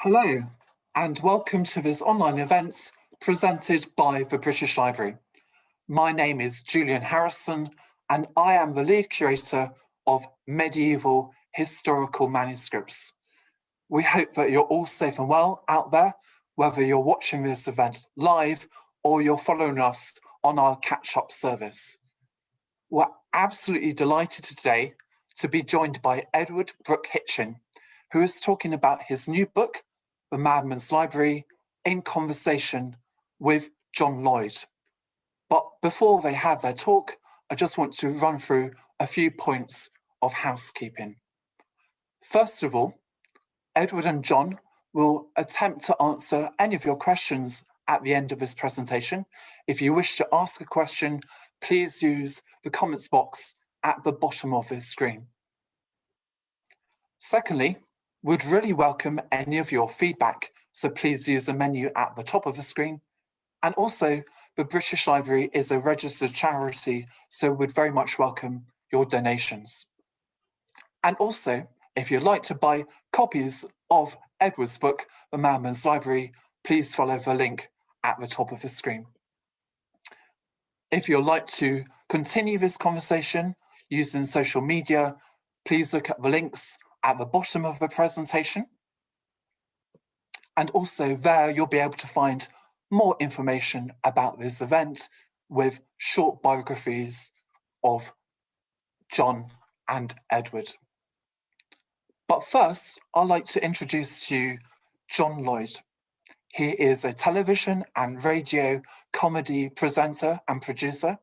Hello, and welcome to this online event presented by the British Library. My name is Julian Harrison, and I am the lead curator of medieval historical manuscripts. We hope that you're all safe and well out there, whether you're watching this event live or you're following us on our catch-up service. We're absolutely delighted today to be joined by Edward Brooke Hitching, who is talking about his new book, The Madman's Library, in conversation with John Lloyd. But before they have their talk, I just want to run through a few points of housekeeping. First of all, Edward and John will attempt to answer any of your questions at the end of this presentation. If you wish to ask a question, please use the comments box at the bottom of this screen. Secondly, we'd really welcome any of your feedback, so please use the menu at the top of the screen. And also, the British Library is a registered charity, so we'd very much welcome your donations. And also, if you'd like to buy copies of Edward's book, The Madman's Library, please follow the link at the top of the screen. If you'd like to continue this conversation using social media, please look at the links at the bottom of the presentation. And also there you'll be able to find more information about this event with short biographies of John and Edward. But first, I'd like to introduce to you John Lloyd. He is a television and radio comedy presenter and producer.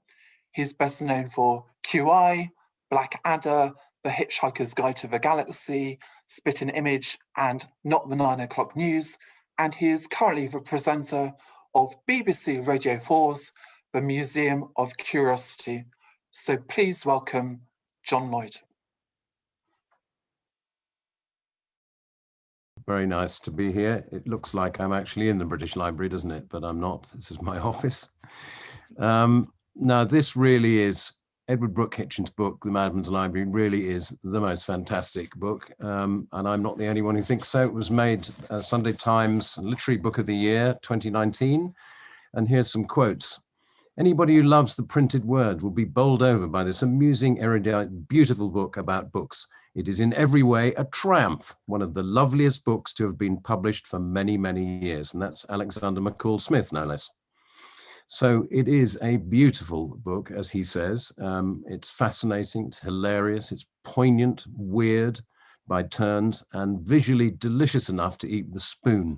He's best known for QI, Blackadder, The Hitchhiker's Guide to the Galaxy, Spitting Image, and Not the Nine O'Clock News. And he is currently the presenter of BBC Radio 4's The Museum of Curiosity. So please welcome John Lloyd. Very nice to be here. It looks like I'm actually in the British Library, doesn't it? But I'm not. This is my office. Um, now, this really is Edward Brooke Hitching's book, The Madman's Library, really is the most fantastic book. Um, and I'm not the only one who thinks so. It was made uh, Sunday Times Literary Book of the Year 2019. And here's some quotes. Anybody who loves the printed word will be bowled over by this amusing, erudite, beautiful book about books. It is in every way a triumph, one of the loveliest books to have been published for many, many years. And that's Alexander McCall Smith, no less. So it is a beautiful book, as he says. Um, it's fascinating, it's hilarious, it's poignant, weird by turns, and visually delicious enough to eat the spoon.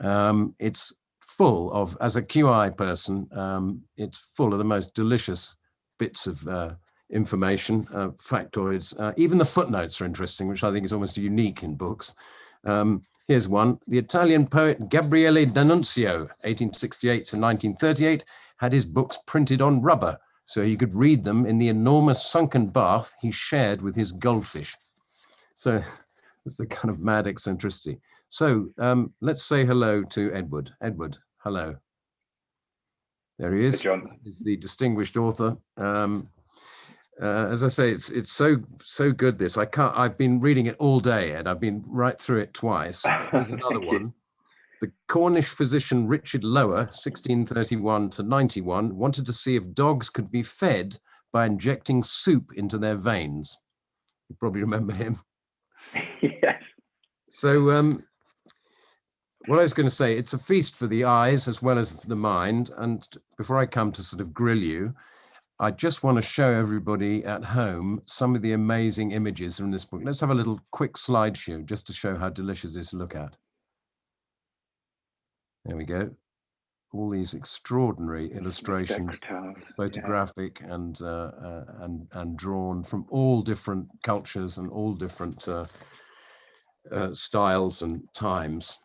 Um, it's full of, as a QI person, um, it's full of the most delicious bits of uh, information, uh, factoids. Uh, even the footnotes are interesting, which I think is almost unique in books. Um, here's one. The Italian poet Gabriele D'Annunzio, 1868 to 1938, had his books printed on rubber so he could read them in the enormous sunken bath he shared with his goldfish. So that's the kind of mad eccentricity. So um, let's say hello to Edward. Edward, hello. There he is. Hey, John. He's the distinguished author. Um, uh, as I say, it's it's so so good. This I can't. I've been reading it all day, and I've been right through it twice. Here's another one. The Cornish physician Richard Lower, 1631 to 91, wanted to see if dogs could be fed by injecting soup into their veins. You probably remember him. yes. So um, what I was going to say, it's a feast for the eyes as well as the mind. And before I come to sort of grill you, I just want to show everybody at home some of the amazing images from this book. Let's have a little quick slideshow just to show how delicious this look at. There we go. All these extraordinary illustrations, photographic yeah. and, uh, uh, and, and drawn from all different cultures and all different uh, uh styles and times.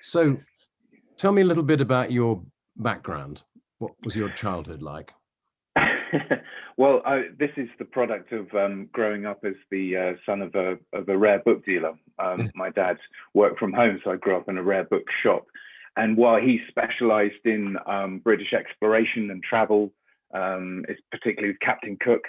So tell me a little bit about your background. What was your childhood like? well, I, this is the product of um, growing up as the uh, son of a, of a rare book dealer. Um, my dad worked from home, so I grew up in a rare book shop. And while he specialized in um, British exploration and travel, um, particularly with Captain Cook,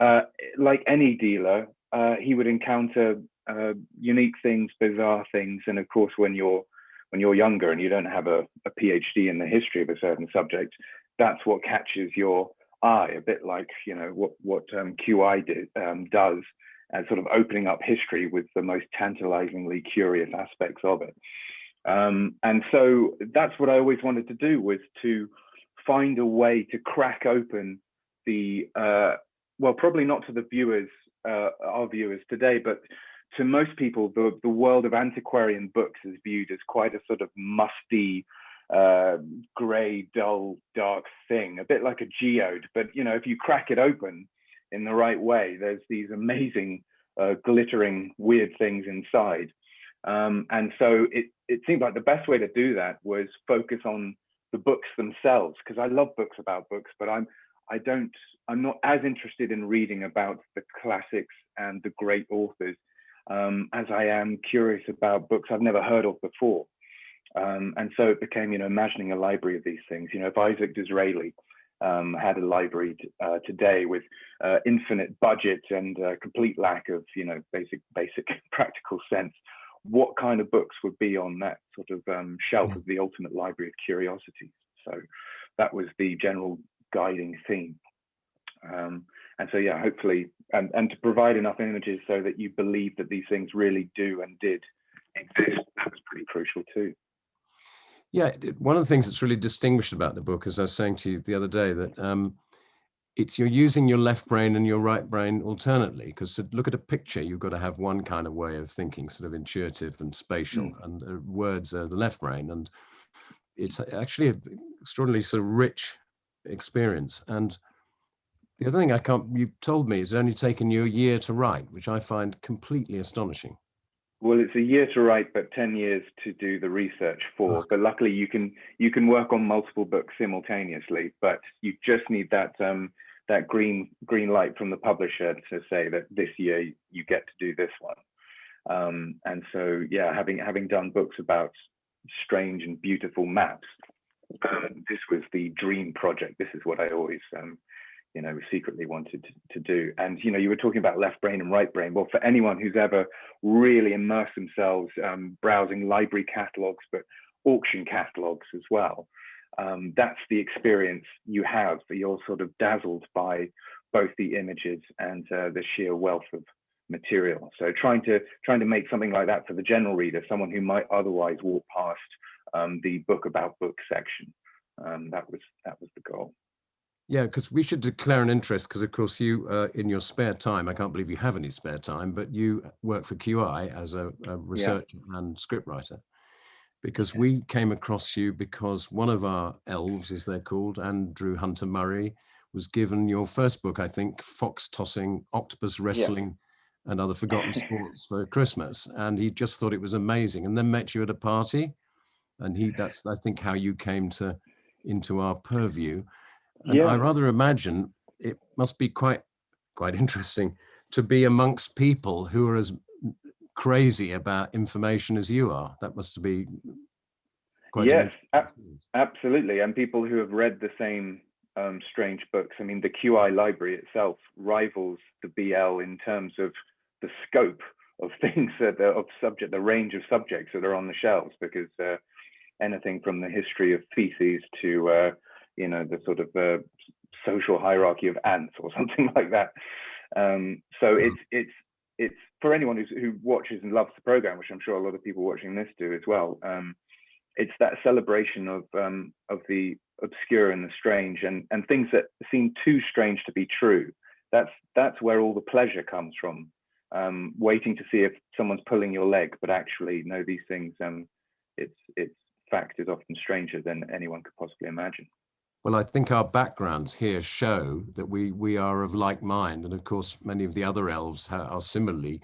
uh, like any dealer, uh, he would encounter uh, unique things, bizarre things, and of course, when you're when you're younger and you don't have a, a PhD in the history of a certain subject, that's what catches your eye. A bit like you know what what um, QI did, um, does, and sort of opening up history with the most tantalizingly curious aspects of it. Um, and so that's what I always wanted to do was to find a way to crack open the uh, well, probably not to the viewers, uh, our viewers today, but to most people, the, the world of antiquarian books is viewed as quite a sort of musty, uh, grey, dull, dark thing, a bit like a geode. But you know, if you crack it open in the right way, there's these amazing, uh, glittering, weird things inside. Um, and so it, it seemed like the best way to do that was focus on the books themselves, because I love books about books, but I'm I don't I'm not as interested in reading about the classics and the great authors um, as I am curious about books I've never heard of before. Um, and so it became, you know, imagining a library of these things. You know, if Isaac Disraeli um, had a library uh, today with uh, infinite budget and uh, complete lack of, you know, basic, basic practical sense, what kind of books would be on that sort of um, shelf of the ultimate library of curiosities? So that was the general guiding theme. Um, and so, yeah, hopefully, and, and to provide enough images so that you believe that these things really do and did exist, that was pretty crucial too. Yeah, one of the things that's really distinguished about the book, as I was saying to you the other day, that um, it's you're using your left brain and your right brain alternately. Because to look at a picture, you've got to have one kind of way of thinking, sort of intuitive and spatial, mm. and uh, words are the left brain. And it's actually an extraordinarily sort of rich experience. And the other thing I can't, you told me, it's only taken you a year to write, which I find completely astonishing. Well, it's a year to write, but 10 years to do the research for. But luckily you can you can work on multiple books simultaneously, but you just need that um, that green green light from the publisher to say that this year you get to do this one. Um, and so, yeah, having having done books about strange and beautiful maps, um, this was the dream project. This is what I always um, you know, secretly wanted to, to, do. And, you know, you were talking about left brain and right brain. Well, for anyone who's ever really immersed themselves um, browsing library catalogs, but auction catalogs as well, um, that's the experience you have. That you're sort of dazzled by both the images and uh, the sheer wealth of material. So trying to trying to make something like that for the general reader, someone who might otherwise walk past um, the book about book section, um, that was that was the goal. Yeah, because we should declare an interest because, of course, you uh, in your spare time, I can't believe you have any spare time, but you work for QI as a, a researcher yeah. and scriptwriter. Because we came across you because one of our elves, as they're called, Andrew Hunter Murray, was given your first book, I think, Fox Tossing, Octopus Wrestling, yeah. and Other Forgotten Sports for Christmas. And he just thought it was amazing and then met you at a party. And he that's, I think, how you came to into our purview. And yeah. I rather imagine it must be quite quite interesting to be amongst people who are as crazy about information as you are. That must be quite yes, ab absolutely, and people who have read the same um, strange books. I mean, the QI library itself rivals the BL in terms of the scope of things that are, of subject, the range of subjects that are on the shelves, because uh, anything from the history of feces to uh, you know, the sort of uh, social hierarchy of ants or something like that. Um, so mm-hmm. it's it's it's for anyone who's, who watches and loves the program, which I'm sure a lot of people watching this do as well. Um, it's that celebration of um, of the obscure and the strange and and things that seem too strange to be true. That's that's where all the pleasure comes from. Um, waiting to see if someone's pulling your leg, but actually, no, these things. Um, it's it's fact is often stranger than anyone could possibly imagine. Well, I think our backgrounds here show that we we are of like mind, and of course, many of the other elves are similarly,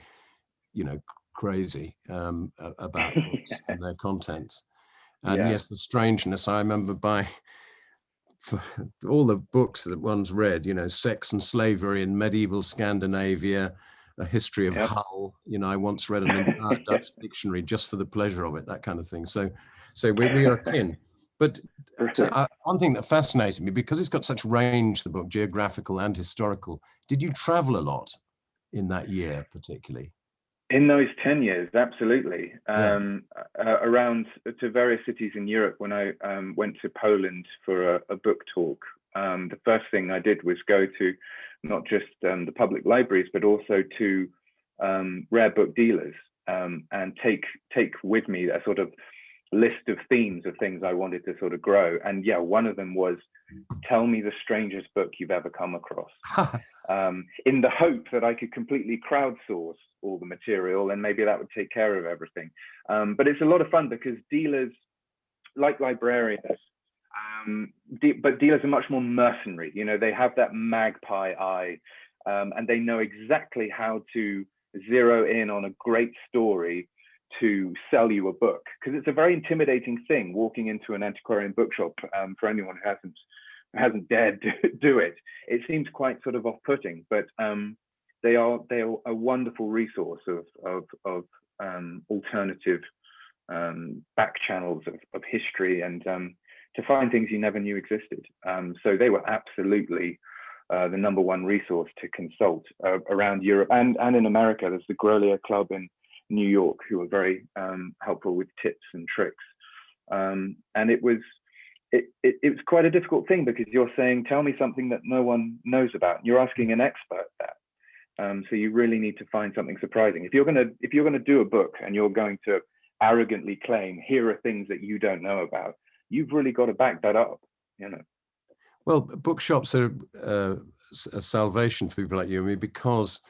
you know, crazy um, about books and their contents. And yeah. yes, the strangeness. I remember by all the books that one's read, you know, Sex and Slavery in Medieval Scandinavia, A History of yep. Hull. You know, I once read an Dutch dictionary just for the pleasure of it, that kind of thing. So, so we, we are kin. But uh, one thing that fascinated me, because it's got such range, the book, geographical and historical, did you travel a lot in that year particularly? In those 10 years, absolutely. Um, uh, around to various cities in Europe, when I um, went to Poland for a, a book talk, um, the first thing I did was go to not just um, the public libraries, but also to um, rare book dealers um, and take take with me a sort of list of themes of things I wanted to sort of grow. And yeah, one of them was tell me the strangest book you've ever come across. um, in the hope that I could completely crowdsource all the material and maybe that would take care of everything. Um, but it's a lot of fun because dealers, like librarians, um, de but dealers are much more mercenary. You know, they have that magpie eye um, and they know exactly how to zero in on a great story to sell you a book because it's a very intimidating thing walking into an antiquarian bookshop um, for anyone who hasn't hasn't dared to do it it seems quite sort of off-putting but um, they are they are a wonderful resource of of, of um, alternative um, back channels of, of history and um, to find things you never knew existed um, so they were absolutely uh, the number one resource to consult uh, around Europe and, and in America. There's the Grolier Club in New York who were very um, helpful with tips and tricks. Um, and it was it, it, it, was quite a difficult thing because you're saying, tell me something that no one knows about. You're asking an expert that. Um, so you really need to find something surprising. If you're gonna if you're gonna do a book and you're going to arrogantly claim here are things that you don't know about, you've really got to back that up. You know. Well, bookshops are uh, a salvation for people like you and me because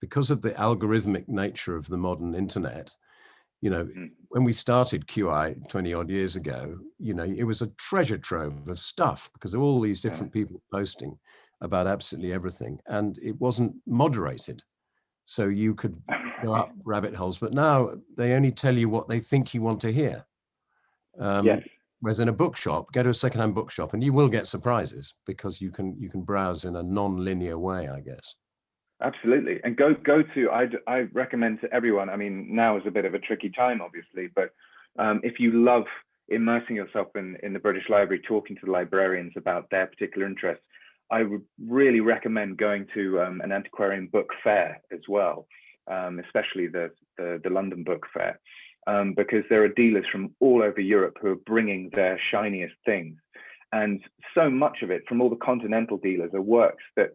because of the algorithmic nature of the modern internet. You know, mm. when we started QI 20 odd years ago, you know, it was a treasure trove of stuff because of all these different people posting about absolutely everything and it wasn't moderated. So you could go up rabbit holes, but now they only tell you what they think you want to hear. Um, yes. Whereas in a bookshop, go to a secondhand bookshop and you will get surprises because you can you can browse in a non-linear way, I guess. Absolutely, and go go to I I recommend to everyone. I mean, now is a bit of a tricky time, obviously, but um, if you love immersing yourself in in the British Library, talking to the librarians about their particular interests, I would really recommend going to um, an antiquarian book fair as well, um, especially the, the the London Book Fair um, because there are dealers from all over Europe who are bringing their shiniest things. And so much of it from all the continental dealers are works that,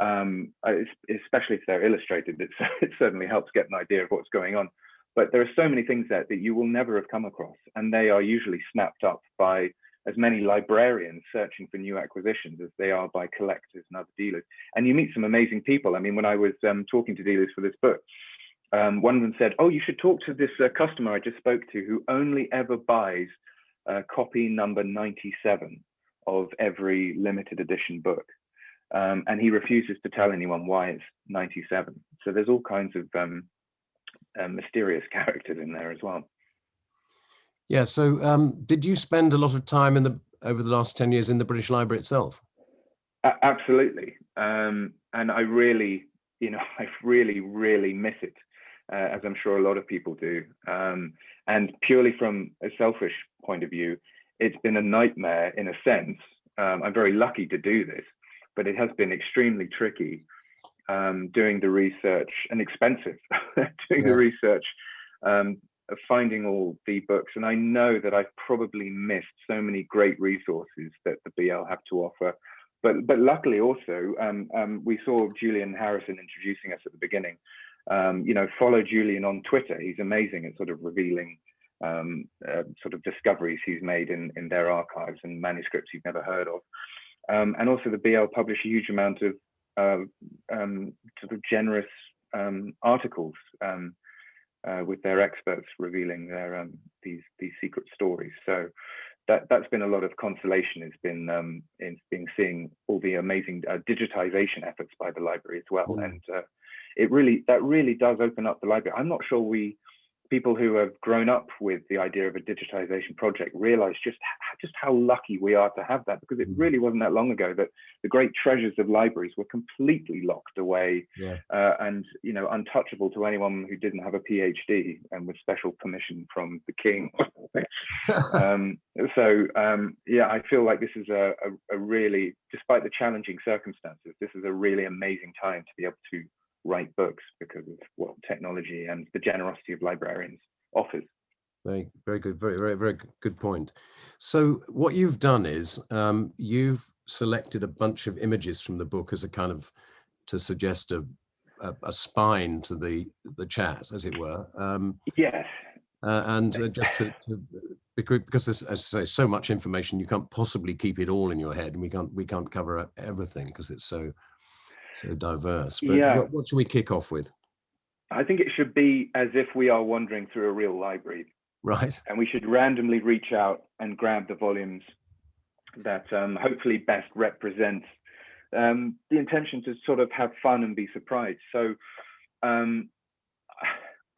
um, especially if they're illustrated, it, certainly helps get an idea of what's going on. But there are so many things there that you will never have come across, and they are usually snapped up by as many librarians searching for new acquisitions as they are by collectors and other dealers. And you meet some amazing people. I mean, when I was um, talking to dealers for this book, um, one of them said, "Oh, you should talk to this uh, customer I just spoke to who only ever buys uh, copy number 97 of every limited edition book, um, and he refuses to tell anyone why it's 97." So there's all kinds of um, uh, mysterious characters in there as well. Yeah. So um, did you spend a lot of time in the over the last 10 years in the British Library itself? absolutely, um, and I really, you know, I really, really miss it uh, as I'm sure a lot of people do. Um, and purely from a selfish point of view, it's been a nightmare in a sense. Um, I'm very lucky to do this, but it has been extremely tricky um, doing the research and expensive doing yeah. the research, um, finding all the books. And I know that I've probably missed so many great resources that the BL have to offer. But, but luckily also, um, um, we saw Julian Harrison introducing us at the beginning um, you know, follow Julian on Twitter. He's amazing at sort of revealing um, uh, sort of discoveries he's made in, in their archives and manuscripts you've never heard of. Um, and also the BL publish a huge amount of uh, um, sort of generous um, articles um, uh, with their experts revealing their these these secret stories. So that that's been a lot of consolation. It's been um, in being seeing all the amazing uh, digitization efforts by the library as well, mm. and uh, it really that really does open up the library. I'm not sure we people who have grown up with the idea of a digitization project realize just just how lucky we are to have that because it mm-hmm. really wasn't that long ago that the great treasures of libraries were completely locked away yeah. uh, and you know untouchable to anyone who didn't have a phd and with special permission from the king um, so um, yeah i feel like this is a, a, a really despite the challenging circumstances this is a really amazing time to be able to write books because of what technology and the generosity of librarians offers. Very, very good, very, very, very good point. So what you've done is um, you've selected a bunch of images from the book as a kind of to suggest a, a, a spine to the the chat, as it were. Um, yes. Uh, and uh, just to, to, because there's, as I say, so much information, you can't possibly keep it all in your head, and we can't we can't cover everything because it's so so diverse. But yeah. what, what should we kick off with? I think it should be as if we are wandering through a real library. Right. And we should randomly reach out and grab the volumes that um, hopefully best represent um, the intention to sort of have fun and be surprised. So um,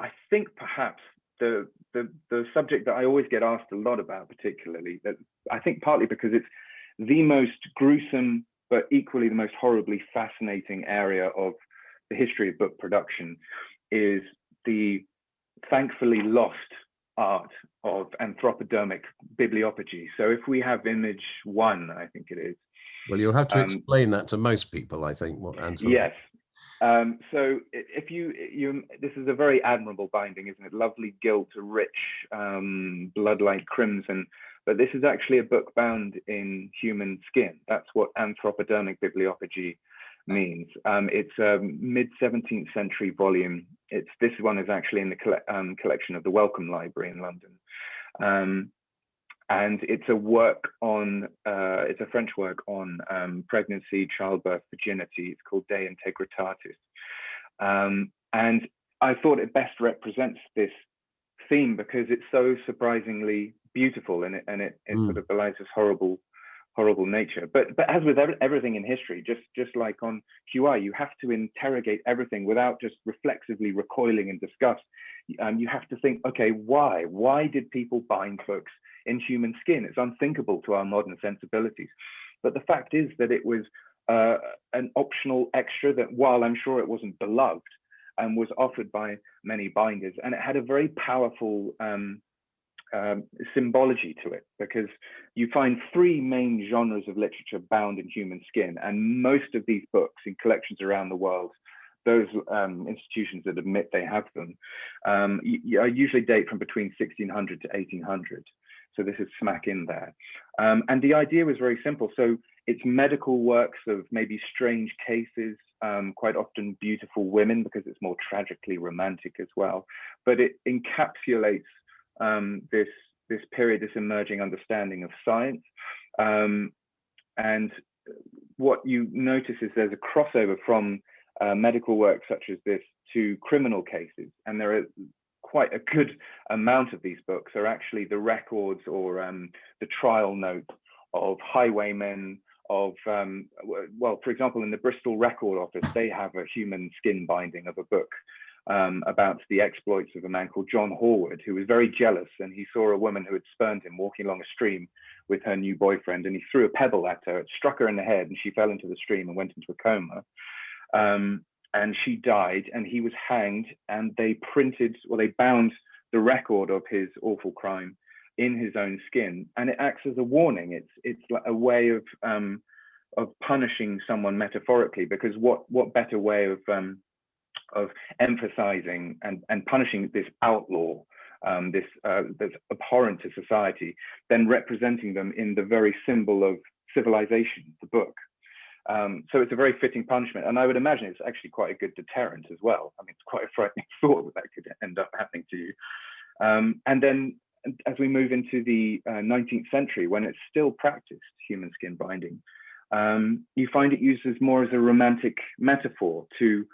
I think perhaps the, the the subject that I always get asked a lot about, particularly that I think partly because it's the most gruesome but equally the most horribly fascinating area of the history of book production is the thankfully lost art of anthropodermic bibliopegy. So if we have image one, I think it is. Well, you'll have to um, explain that to most people, I think. What Yes. Um, so if you, you, this is a very admirable binding, isn't it? Lovely gilt, rich, um, blood-like crimson. But this is actually a book bound in human skin. That's what anthropodermic bibliopegy means. Um, it's a mid 17th century volume. It's this one is actually in the um, collection of the Wellcome Library in London, um, and it's a work on uh, it's a French work on um, pregnancy, childbirth, virginity. It's called De Integritatis, um, and I thought it best represents this theme because it's so surprisingly beautiful and it and it, it mm. sort of belies this horrible horrible nature. But but as with everything in history, just just like on QI, you have to interrogate everything without just reflexively recoiling in disgust. Um, you have to think, okay, why? Why did people bind books in human skin? It's unthinkable to our modern sensibilities. But the fact is that it was uh, an optional extra that, while I'm sure it wasn't beloved, and was offered by many binders, and it had a very powerful um, um, symbology to it because you find three main genres of literature bound in human skin, and most of these books in collections around the world, those um, institutions that admit they have them, um, usually date from between 1600 to 1800. So this is smack in there. Um, and the idea was very simple. So it's medical works of maybe strange cases, um, quite often beautiful women because it's more tragically romantic as well. But it encapsulates um, this this period, this emerging understanding of science. Um, and what you notice is there's a crossover from uh, medical work such as this to criminal cases, and there are quite a good amount of these books are actually the records or um, the trial notes of highwaymen, of um, well, for example, in the Bristol Record Office, they have a human skin binding of a book um, about the exploits of a man called John Horwood, who was very jealous and he saw a woman who had spurned him walking along a stream with her new boyfriend and he threw a pebble at her. It struck her in the head and she fell into the stream and went into a coma. Um, and she died and he was hanged and they printed, well, they bound the record of his awful crime in his own skin and it acts as a warning. It's, it's like a way of, um, of punishing someone metaphorically because what, what better way of, um, of emphasizing and, and punishing this outlaw, um, this uh, abhorrent to society, then representing them in the very symbol of civilization, the book. Um, so it's a very fitting punishment, and I would imagine it's actually quite a good deterrent as well. I mean, it's quite a frightening thought that that could end up happening to you. Um, and then as we move into the uh, 19th century, when it's still practiced, human skin binding, um, you find it used as more as a romantic metaphor to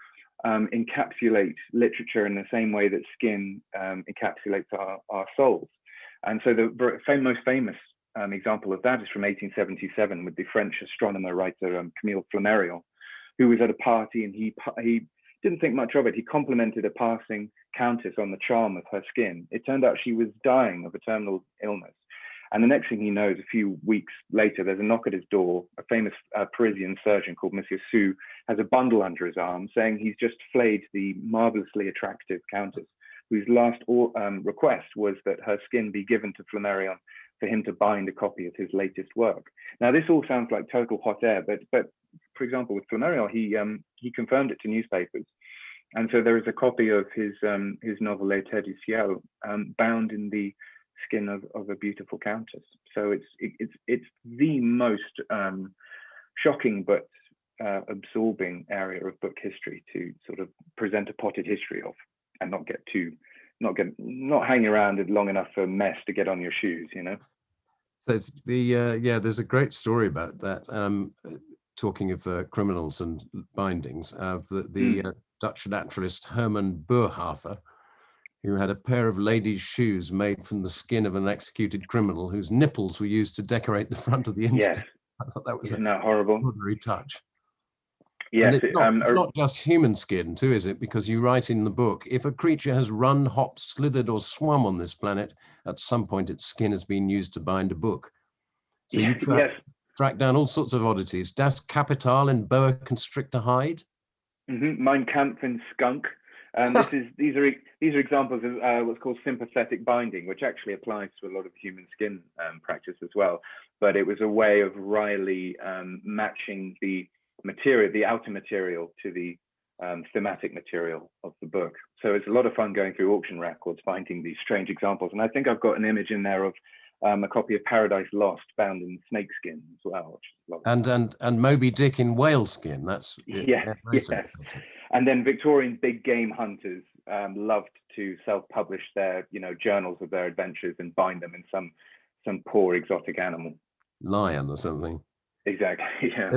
um, encapsulate literature in the same way that skin um, encapsulates our, our souls. And so the most famous um, example of that is from 1877 with the French astronomer writer um, Camille Flammarion, who was at a party and he, he didn't think much of it. He complimented a passing countess on the charm of her skin. It turned out she was dying of a terminal illness. And the next thing he knows, a few weeks later, there's a knock at his door. A famous uh, Parisian surgeon called Monsieur Sue has a bundle under his arm saying he's just flayed the marvelously attractive countess, whose last um, request was that her skin be given to Flammarion for him to bind a copy of his latest work. Now, this all sounds like total hot air, but but for example, with Flammarion, he um, he confirmed it to newspapers, and so there is a copy of his um, his novel Les Terres du ciel um, bound in the skin of, of a beautiful countess. So it's it, it's it's the most um, shocking but uh, absorbing area of book history to sort of present a potted history of, and not get too not get not hang around it long enough for mess to get on your shoes, you know. So it's the uh, yeah, there's a great story about that. Um, talking of uh, criminals and bindings, of the, the mm. Dutch naturalist Herman Boerhaave, who had a pair of ladies' shoes made from the skin of an executed criminal whose nipples were used to decorate the front of the instant. Yes. I thought that was Isn't a that horrible? extraordinary touch. Yes, it's not, um, not, just human skin too, is it? Because you write in the book, if a creature has run, hopped, slithered or swum on this planet, at some point its skin has been used to bind a book. So you track, yes. track down all sorts of oddities. Das Kapital in boa constrictor hide? Mm -hmm. Mein Kampf and skunk. And this is these are these are examples of uh, what's called sympathetic binding, which actually applies to a lot of human skin um, practice as well. But it was a way of wryly um, matching the material, the outer material, to the um, thematic material of the book. So it's a lot of fun going through auction records, finding these strange examples. And I think I've got an image in there of um, a copy of Paradise Lost bound in snakeskin as well. and and and Moby Dick in whale skin. That's yeah, yes. And then Victorian big game hunters um, loved to self-publish their you know journals of their adventures and bind them in some some poor exotic animal. Lion or something. Exactly. Yeah.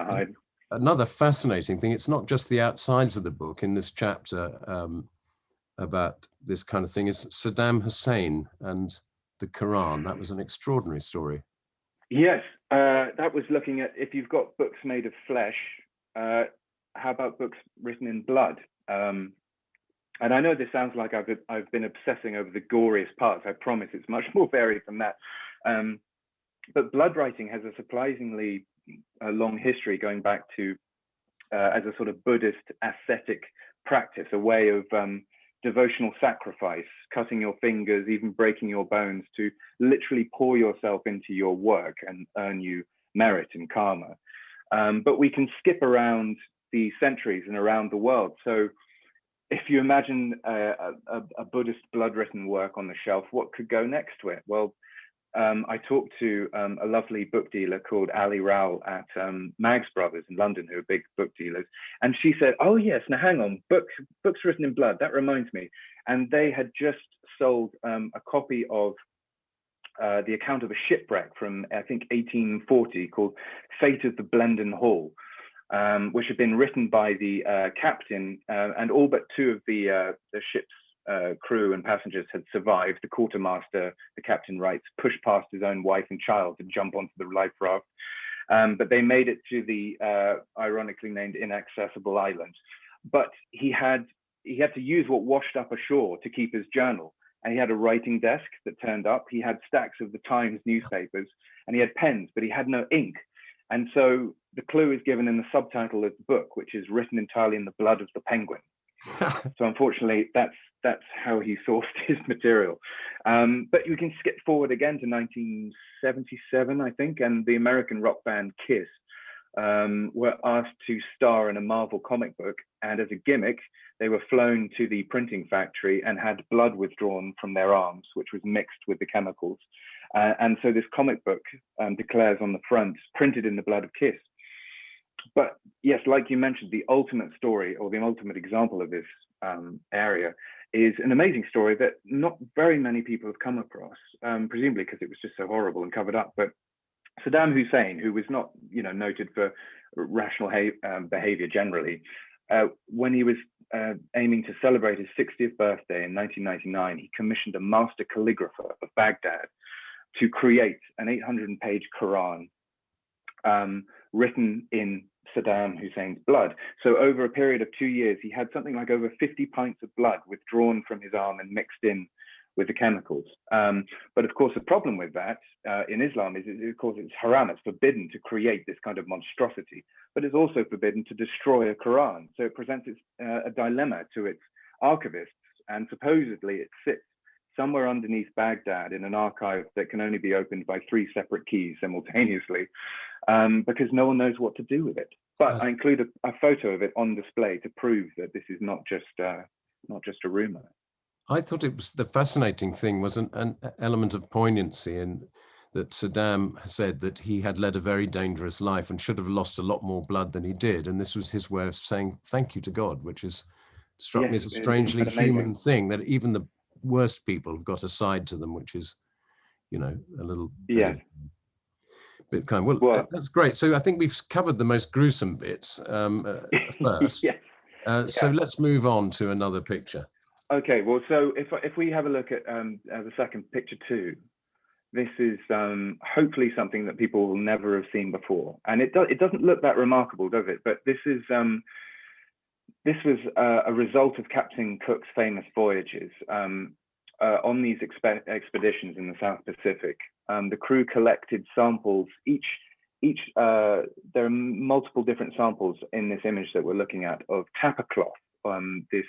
Hide. Another fascinating thing. It's not just the outsides of the book in this chapter um, about this kind of thing. Is Saddam Hussein and the Quran. That was an extraordinary story. Yes, uh, that was looking at if you've got books made of flesh, uh, how about books written in blood? Um, and I know this sounds like I've been, I've been obsessing over the goriest parts. I promise it's much more varied than that. Um, but blood writing has a surprisingly uh, long history going back to uh, as a sort of Buddhist ascetic practice, a way of um, devotional sacrifice, cutting your fingers, even breaking your bones to literally pour yourself into your work and earn you merit and karma. Um, but we can skip around the centuries and around the world. So if you imagine a, a, a Buddhist blood-written work on the shelf, what could go next to it? Well, um, I talked to um, a lovely book dealer called Ali Rowell at um, Maggs Brothers in London, who are big book dealers. And she said, oh yes, now hang on, books, books written in blood, that reminds me. And they had just sold um, a copy of uh, the account of a shipwreck from, I think, 1840 called Fate of the Blenden Hall. Um, which had been written by the uh, captain uh, and all but two of the, uh, the ship's uh, crew and passengers had survived, the quartermaster, the captain writes, pushed past his own wife and child to jump onto the life raft. Um, but they made it to the uh, ironically named inaccessible island. But he had he had to use what washed up ashore to keep his journal. And he had a writing desk that turned up. He had stacks of the Times newspapers, and he had pens, but he had no ink. And so the clue is given in the subtitle of the book, which is written entirely in the blood of the penguin. so unfortunately, that's that's how he sourced his material. Um, but you can skip forward again to 1977, I think, and the American rock band Kiss um, were asked to star in a Marvel comic book. And as a gimmick, they were flown to the printing factory and had blood withdrawn from their arms, which was mixed with the chemicals. Uh, and so this comic book um, declares on the front, printed in the blood of Kiss. But yes, like you mentioned, the ultimate story or the ultimate example of this um, area is an amazing story that not very many people have come across, um, presumably because it was just so horrible and covered up. But Saddam Hussein, who was not, you know, noted for rational um, behavior generally, uh, when he was uh, aiming to celebrate his 60th birthday in 1999, he commissioned a master calligrapher of Baghdad to create an 800-page Quran um, written in Saddam Hussein's blood. So over a period of two years, he had something like over 50 pints of blood withdrawn from his arm and mixed in with the chemicals. Um, but of course, the problem with that uh, in Islam is, of course, it's haram, it's forbidden to create this kind of monstrosity, but it's also forbidden to destroy a Quran. So it presents its, uh, a dilemma to its archivists, and supposedly it sits somewhere underneath Baghdad in an archive that can only be opened by three separate keys simultaneously um, because no one knows what to do with it. But I include a, a, photo of it on display to prove that this is not just uh, not just a rumor. I thought it was the fascinating thing was an, an element of poignancy in that Saddam said that he had led a very dangerous life and should have lost a lot more blood than he did. And this was his way of saying thank you to God, which is struck yes, me as a strangely human thing that even the worst people have got a side to them, which is, you know, a little yeah. bit kind. Well, well, that's great. So I think we've covered the most gruesome bits um, uh, first. yes. Uh, yeah. So let's move on to another picture. Okay, well, so if if we have a look at um, uh, the second picture two, this is um, hopefully something that people will never have seen before, and it does it doesn't look that remarkable, does it? But this is um, this was uh, a result of Captain Cook's famous voyages. Um, uh, on these exp expeditions in the South Pacific, um, the crew collected samples. Each each uh, there are multiple different samples in this image that we're looking at of tapa cloth. Um, this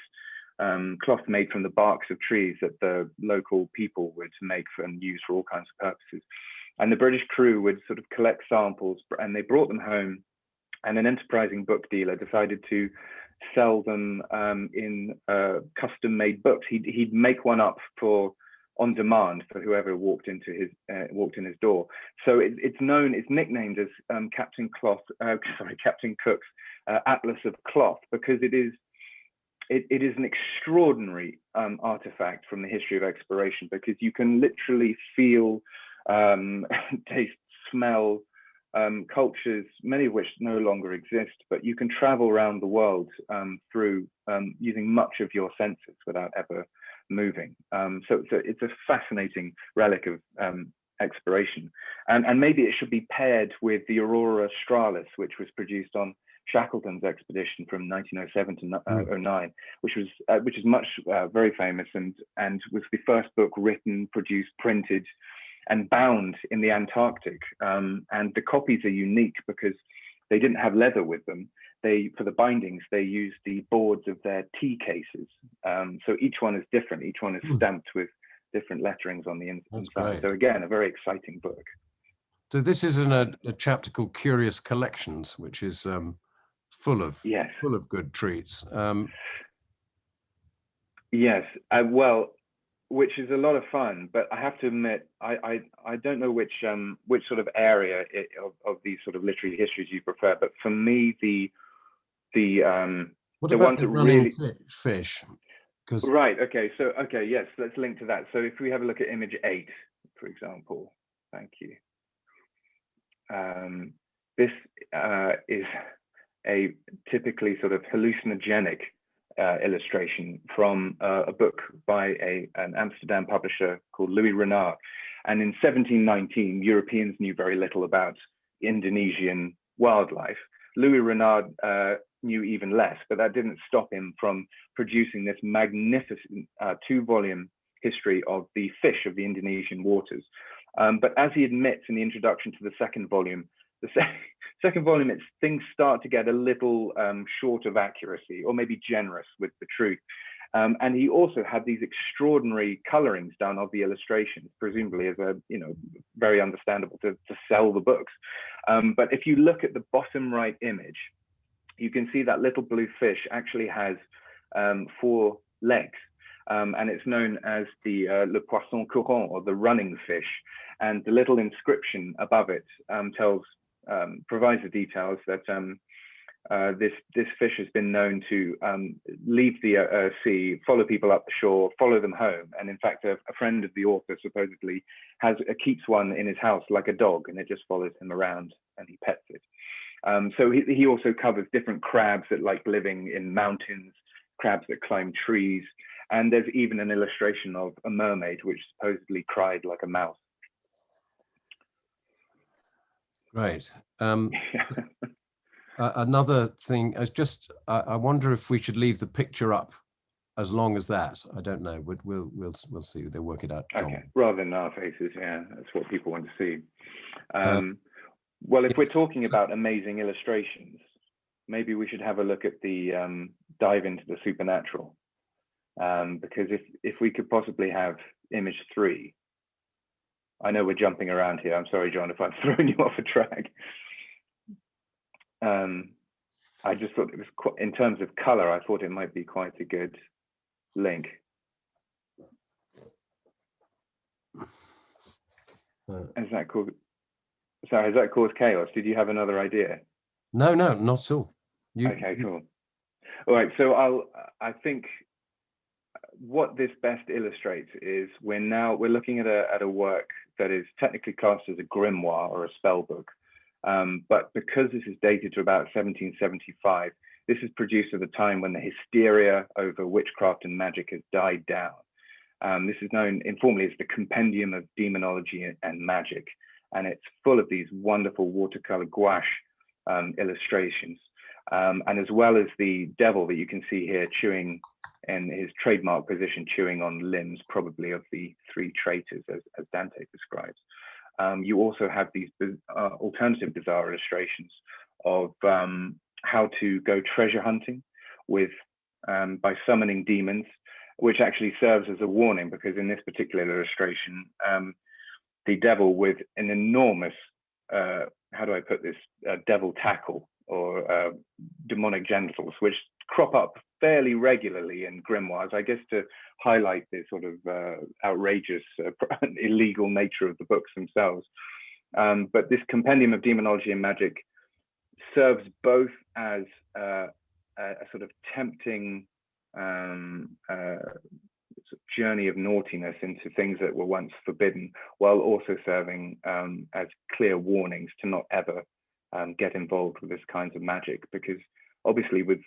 um, cloth made from the barks of trees that the local people would make for, and use for all kinds of purposes. And the British crew would sort of collect samples and they brought them home. And an enterprising book dealer decided to sell them um, in uh, custom made books. He'd, he'd make one up for on demand for whoever walked into his uh, walked in his door. So it, it's known, it's nicknamed as um, Captain Cloth, uh, sorry, Captain Cook's uh, Atlas of Cloth because it is it, it is an extraordinary um, artifact from the history of exploration because you can literally feel, um, taste, smell um, cultures, many of which no longer exist, but you can travel around the world um, through um, using much of your senses without ever moving. Um, so, so it's a fascinating relic of exploration. And, and maybe it should be paired with the Aurora Australis, which was produced on Shackleton's expedition from 1907 to uh, 09, which was uh, which is much uh, very famous and and was the first book written, produced, printed, and bound in the Antarctic. Um, and the copies are unique because they didn't have leather with them. They for the bindings they used the boards of their tea cases. Um, so each one is different. Each one is hmm. stamped with different letterings on the inside. So again, a very exciting book. So this is in a, a chapter called Curious Collections, which is um, full of yes. full of good treats. Um, yes, uh, well, which is a lot of fun, but I have to admit, I I, I don't know which um which sort of area it, of, of these sort of literary histories you prefer, but for me the the um what the ones that really fish? Because right, okay, so okay, yes, let's link to that. So if we have a look at image eight, for example, thank you. Um, this uh, is a typically sort of hallucinogenic uh, illustration from uh, a book by a, an Amsterdam publisher called Louis Renard. And in 1719, Europeans knew very little about Indonesian wildlife. Louis Renard uh, knew even less, but that didn't stop him from producing this magnificent uh, two volume history of the fish of the Indonesian waters. Um, but as he admits in the introduction to the second volume, the se second volume, it's things start to get a little um, short of accuracy or maybe generous with the truth. Um, and he also had these extraordinary colorings done of the illustrations, presumably as a, you know, very understandable to, to sell the books. Um, but if you look at the bottom right image, you can see that little blue fish actually has um, four legs. Um, and it's known as the uh, le poisson courant or the running fish. And the little inscription above it um, tells um, provides the details that um, uh, this this fish has been known to um, leave the uh, uh, sea, follow people up the shore, follow them home, and in fact, a, a, friend of the author supposedly has uh, keeps one in his house like a dog, and it just follows him around and he pets it. Um, so he, he also covers different crabs that like living in mountains, crabs that climb trees, and there's even an illustration of a mermaid which supposedly cried like a mouse. Right. Um, uh, another thing is just, I, I, wonder if we should leave the picture up as long as that. I don't know. We'll we'll we'll, we'll see. They'll work it out. Okay. Rather than our faces, yeah, that's what people want to see. Um, uh, well, if we're talking about amazing illustrations, maybe we should have a look at the um, dive into the supernatural. Um, because if if we could possibly have image three. I know we're jumping around here. I'm sorry, John, if I'm throwing you off a track. Um, I just thought it was quite, in terms of color, I thought it might be quite a good link. Uh, Has that caused, sorry, has that caused chaos? Did you have another idea? no, no, not at all. You, Okay, you- cool. All right, so I'll, I think what this best illustrates is we're now, we're looking at a, at a work that is technically classed as a grimoire or a spell book. Um, but because this is dated to about 1775, this is produced at a time when the hysteria over witchcraft and magic has died down. Um, this is known informally as the Compendium of Demonology and- Magic, and it's full of these wonderful watercolor gouache um, illustrations. Um, and as well as the devil that you can see here chewing in his trademark position, chewing on limbs, probably of the three traitors, as, as Dante describes. Um, you also have these uh, alternative bizarre illustrations of um, how to go treasure hunting with um, by summoning demons, which actually serves as a warning because in this particular illustration, um, the devil with an enormous, uh, how do I put this, uh, devil tackle or uh, demonic genitals, which crop up fairly regularly in grimoires, I guess to highlight the sort of uh, outrageous, uh, illegal nature of the books themselves. Um, but this compendium of demonology and magic serves both as uh, a, sort of tempting um, uh, journey of naughtiness into things that were once forbidden, while also serving um, as clear warnings to not ever um, get involved with this kinds of magic, because obviously with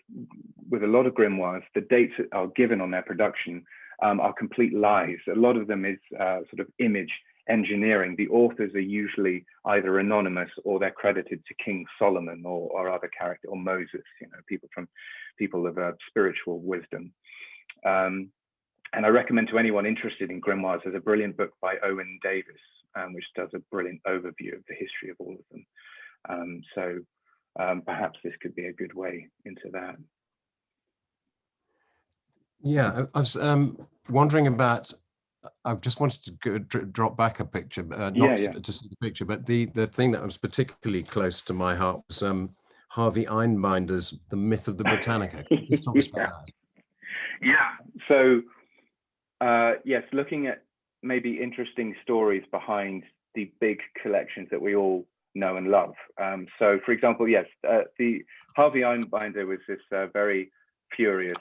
with a lot of grimoires, the dates that are given on their production um, are complete lies. A lot of them is uh, sort of image engineering. The authors are usually either anonymous or they're credited to King Solomon or, or other character or Moses. You know, people from people of uh, spiritual wisdom. Um, and I recommend to anyone interested in grimoires, there's a brilliant book by Owen Davies, um, which does a brilliant overview of the history of all of them. Um, so um, perhaps this could be a good way into that. Yeah, I, was um, wondering about. I've just wanted to go, dr- drop back a picture, uh, not Yeah, yeah. to see the picture, but the the thing that was particularly close to my heart was um, Harvey Einbinder's "The Myth of the Britannica." Can you talk us about that? Yeah. So, uh, yes, looking at maybe interesting stories behind the big collections that we all know and love. Um, so, for example, yes, uh, the Harvey Einbinder was this uh, very furious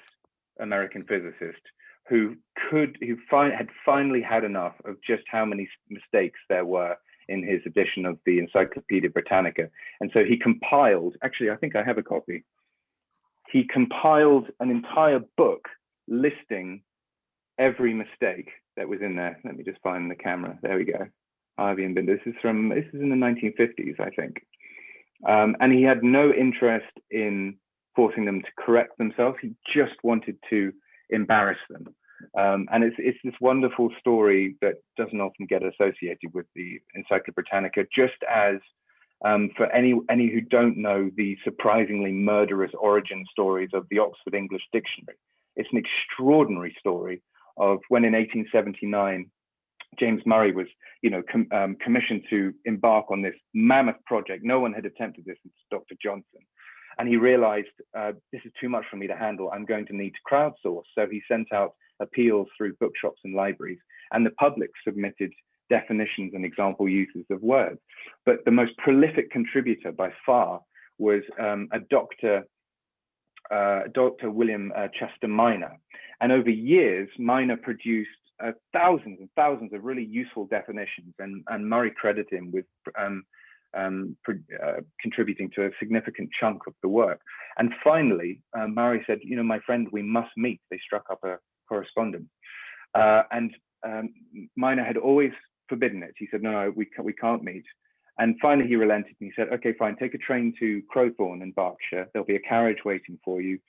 American physicist who could, who fi- had finally had enough of just how many mistakes there were in his edition of the Encyclopedia Britannica, and so he compiled. Actually, I think I have a copy. He compiled an entire book listing every mistake that was in there. Let me just find the camera. There we go. Einbinder. This is from, this is in the 1950s, I think. Um, and he had no interest in forcing them to correct themselves. He just wanted to embarrass them. Um, and it's, it's this wonderful story that doesn't often get associated with the Encyclopedia Britannica, just as um, for any, any who don't know the surprisingly murderous origin stories of the Oxford English Dictionary. It's an extraordinary story of when in 1879, James Murray was, you know, com um, commissioned to embark on this mammoth project. No one had attempted this since Dr. Johnson. And he realized uh, this is too much for me to handle. I'm going to need to crowdsource. So he sent out appeals through bookshops and libraries, and the public submitted definitions and example uses of words. But the most prolific contributor by far was um, a doctor, uh, Dr. William uh, Chester Minor. And over years, Minor produced uh, thousands and thousands of really useful definitions, and, and Murray credited him with um, um, uh, contributing to a significant chunk of the work. And finally, uh, Murray said, you know, my friend, we must meet. They struck up a correspondence. Uh, and um, Minor had always forbidden it. He said, no, no, we, ca we can't meet. And finally, he relented and he said, okay, fine, take a train to Crowthorne in Berkshire. There'll be a carriage waiting for you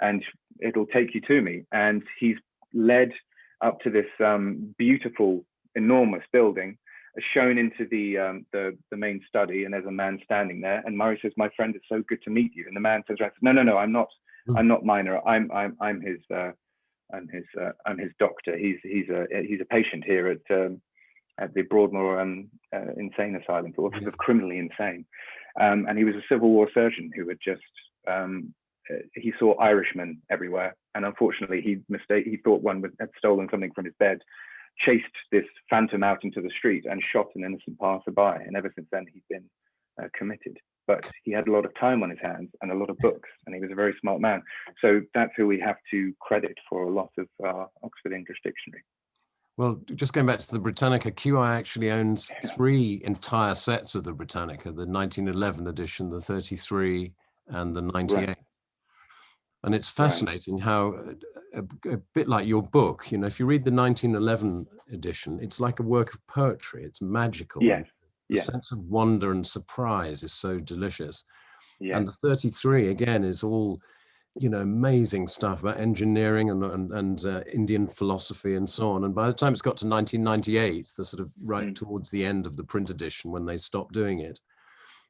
and it'll take you to me. And he's led up to this um, beautiful, enormous building, shown into the, um, the, the main study, and there's a man standing there. And Murray says, "My friend, it's so good to meet you." And the man says, "No, no, no, I'm not. I'm not Minor. I'm I'm I'm his uh, I'm his uh, I'm his doctor. He's he's a he's a patient here at um, at the Broadmoor um, uh, Insane Asylum for sort of criminally insane, um, and he was a Civil War surgeon who had just um, he saw Irishmen everywhere, and unfortunately he mistake he thought one had stolen something from his bed, chased this phantom out into the street and shot an innocent passerby, and ever since then he's been uh, committed but he had a lot of time on his hands and a lot of books, and he was a very smart man. So that's who we have to credit for a lot of uh, Oxford English Dictionary. Well, just going back to the Britannica, QI actually owns three entire sets of the Britannica, the 1911 edition, the 33, and the 98. Right. And it's fascinating right. how, a, a, bit like your book, you know, if you read the 1911 edition, it's like a work of poetry. It's magical. Yes the yeah. sense of wonder and surprise is so delicious. Yeah. And the 33 again is all, you know, amazing stuff about engineering and and, and uh, Indian philosophy and so on. And by the time it's got to 1998, the sort of right mm. towards the end of the print edition when they stopped doing it,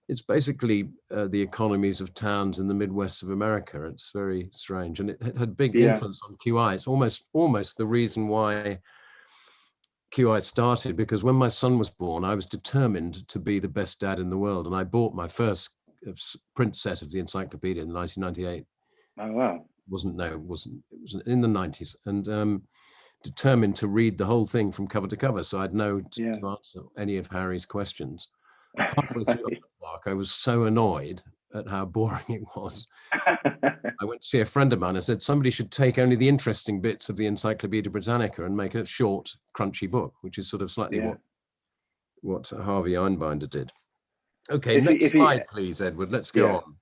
it's basically uh, the economies of towns in the Midwest of America. It's very strange, and it, it had big yeah. influence on QI. It's almost almost the reason why QI started because when my son was born, I was determined to be the best dad in the world. And I bought my first uh, print set of the encyclopedia in 1998. Oh, wow. Wasn't, no, wasn't, it was in the 90s. And um, determined to read the whole thing from cover to cover. So I'd know to, yeah. to answer any of Harry's questions. Halfway through I was so annoyed at how boring it was. I went to see a friend of mine and said somebody should take only the interesting bits of the Encyclopedia Britannica and make a short, crunchy book, which is sort of slightly yeah. what what Harvey Einbinder did. Okay, if next he, slide, he, please, Edward. Let's go yeah. on.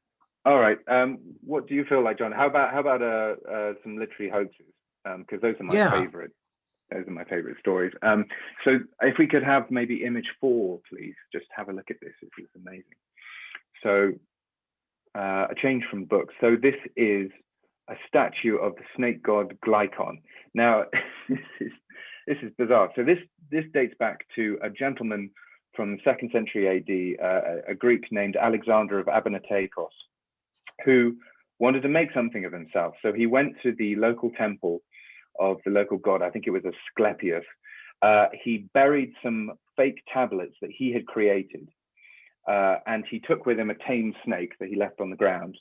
All right. Um, what do you feel like, John? How about how about uh, uh, some literary hoaxes? Because um, those are my yeah. favorite. Those are my favorite stories. Um, so if we could have maybe image four, please, just have a look at this. This is amazing. So uh, a change from books. So this is a statue of the snake god Glykon. Now, this is this is bizarre. So this this dates back to a gentleman from the second century AD, uh, a Greek named Alexander of Abonoteikos, who wanted to make something of himself. So he went to the local temple of the local god. I think it was Asclepius. Uh, he buried some fake tablets that he had created uh, and he took with him a tame snake that he left on the ground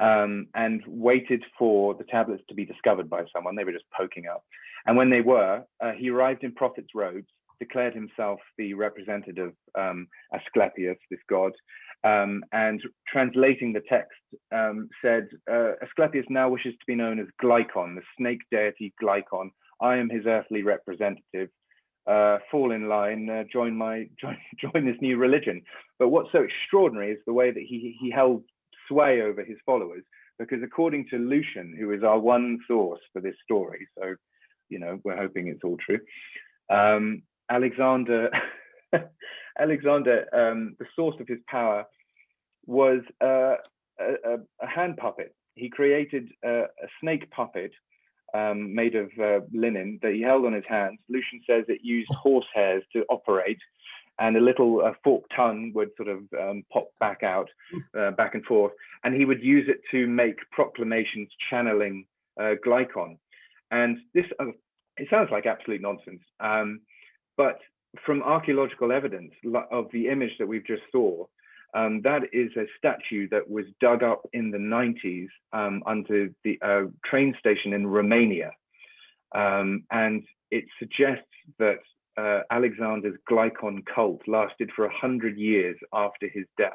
um, and waited for the tablets to be discovered by someone. They were just poking up. And when they were, uh, he arrived in prophet's robes, declared himself the representative um, Asclepius, this god, um, and translating the text um, said, uh, Asclepius now wishes to be known as Glycon, the snake deity Glycon. I am his earthly representative uh, fall in line, uh, join my join join this new religion. But what's so extraordinary is the way that he he held sway over his followers, because according to Lucian, who is our one source for this story, so you know we're hoping it's all true. Um, Alexander, Alexander, um, the source of his power was uh, a, a, hand puppet. He created a, a snake puppet um, made of uh, linen that he held on his hands. Lucian says it used horse hairs to operate, and a little uh, forked tongue would sort of um, pop back out, uh, back and forth, and he would use it to make proclamations channeling uh, Glykon. And this, uh, it sounds like absolute nonsense, um, but from archaeological evidence of the image that we've just saw, um, that is a statue that was dug up in the 90s um, under the uh, train station in Romania. Um, and it suggests that uh, Alexander's Glykon cult lasted for 100 years after his death.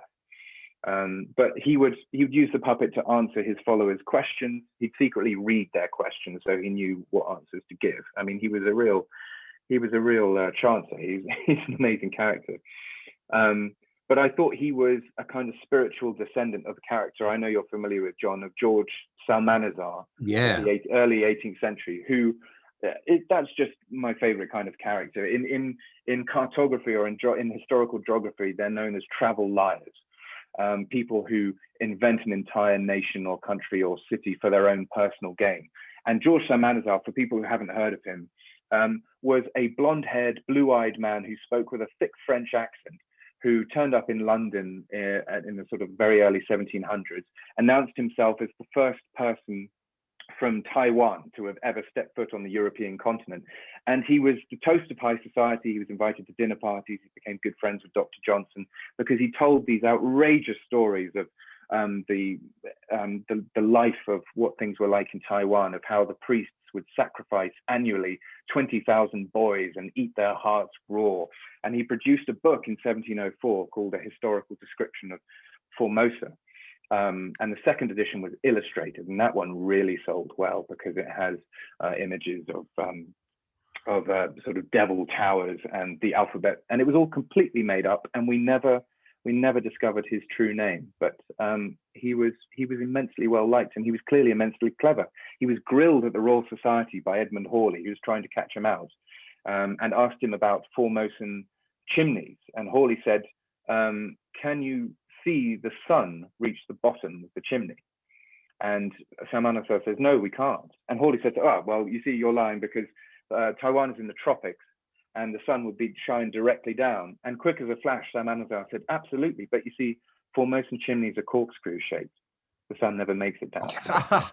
Um, but he would he would use the puppet to answer his followers' questions. He'd secretly read their questions so he knew what answers to give. I mean, he was a real he was a real uh, chancer. He's, he's an amazing character. Um, but I thought he was a kind of spiritual descendant of a character I know you're familiar with, John, of George Psalmanazar, yeah, the early 18th century, who uh, it, that's just my favorite kind of character. In in in cartography or in in historical geography, they're known as travel liars, um, people who invent an entire nation or country or city for their own personal gain. And George Psalmanazar, for people who haven't heard of him, um, was a blonde-haired, blue-eyed man who spoke with a thick French accent who turned up in London uh, in the sort of very early 1700s, announced himself as the first person from Taiwan to have ever stepped foot on the European continent. And he was the toast of high society. He was invited to dinner parties. He became good friends with Dr. Johnson because he told these outrageous stories of um, the, um, the, the life of what things were like in Taiwan, of how the priests would sacrifice annually 20,000 boys and eat their hearts raw. And he produced a book in 1704 called A Historical Description of Formosa. Um, and the second edition was illustrated, and that one really sold well because it has uh, images of um, of uh, sort of devil towers and the alphabet, and it was all completely made up, and we never we never discovered his true name. But um, he was he was immensely well liked, and he was clearly immensely clever. He was grilled at the Royal Society by Edmund Halley, who was trying to catch him out, um, and asked him about Formosan chimneys, and Halley said, um, "Can you see the sun reach the bottom of the chimney. And Psalmanazar says, no, we can't. And Halley says, oh, well, you see, you're lying because uh, Taiwan is in the tropics and the sun would be shine directly down. And quick as a flash, Psalmanazar said, absolutely. But you see, Formosan chimneys are corkscrew shaped. The sun never makes it down.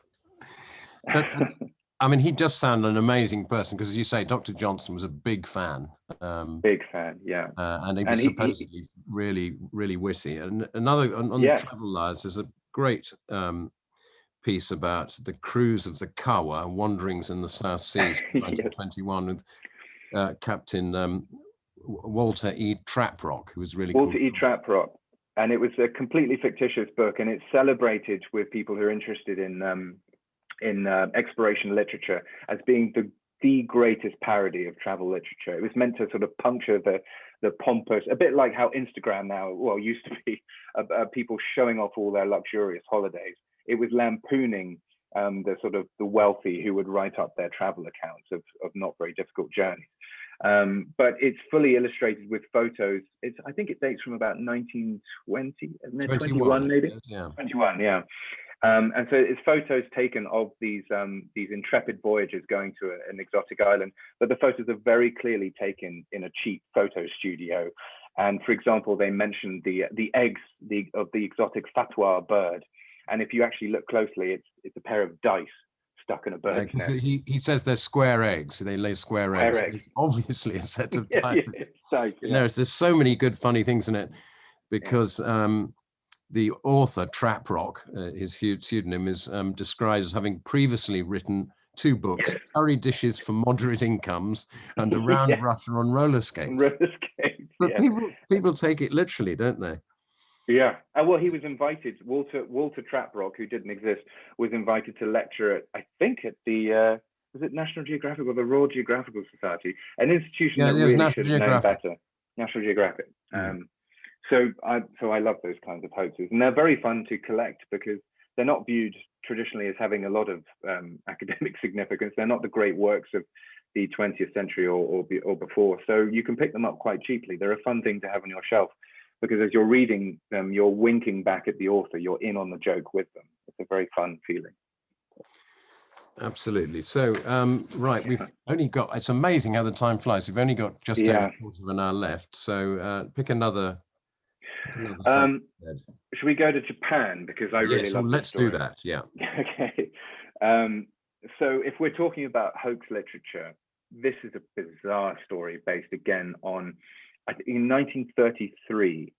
but, I mean, he does sound an amazing person because, as you say, Dr. Johnson was a big fan. Um, big fan, yeah. Uh, and he was and supposedly he, really, really witty. And another on, on yeah. Travel Liars, there's a great um, piece about the cruise of the Kawa, Wanderings in the South Seas, 1921, with uh, Captain um, Walter E. Traprock, who was really Walter cool. E. Traprock. And it was a completely fictitious book, and it's celebrated with people who are interested in um, in uh, exploration literature as being the the greatest parody of travel literature. It was meant to sort of puncture the the pompous, a bit like how Instagram now, well, used to be uh, people showing off all their luxurious holidays. It was lampooning um, the sort of the wealthy who would write up their travel accounts of, of not very difficult journeys. Um, but it's fully illustrated with photos. It's I think it dates from about 1920, 21, 21 maybe. yeah. 21, yeah. Um, and so it's photos taken of these um, these intrepid voyagers going to a, an exotic island, but the photos are very clearly taken in a cheap photo studio. And for example, they mentioned the the eggs the, of the exotic fatwa bird, and if you actually look closely, it's it's a pair of dice stuck in a bird. Yeah, he, he says they're square eggs. They lay square, square eggs. eggs. Obviously a set of dice. yeah, yeah, there's there's so many good funny things in it because um, the author, Traprock, uh, his pseudonym, is um, described as having previously written two books, Curry Dishes for Moderate Incomes and Around yeah. Russia on Roller Skates. Roller skates but yeah. people, people take it literally, don't they? Yeah, uh, well, he was invited. Walter Walter Traprock, who didn't exist, was invited to lecture at I think at the uh, was it National Geographic or the Royal Geographical Society, an institution yeah, that really National should have known better. National Geographic. Mm. Um, so I so I love those kinds of hoaxes, and they're very fun to collect because they're not viewed traditionally as having a lot of um, academic significance. They're not the great works of the 20th century or, or, or before. So you can pick them up quite cheaply. They're a fun thing to have on your shelf because as you're reading them, you're winking back at the author. You're in on the joke with them. It's a very fun feeling. Absolutely. So, um, right, we've only got, it's amazing how the time flies. We've only got just yeah. a quarter of an hour left. So uh, pick another um, should we go to Japan because I really love. let's do that. Yeah. okay. Um, so if we're talking about hoax literature, this is a bizarre story based again on in 1933.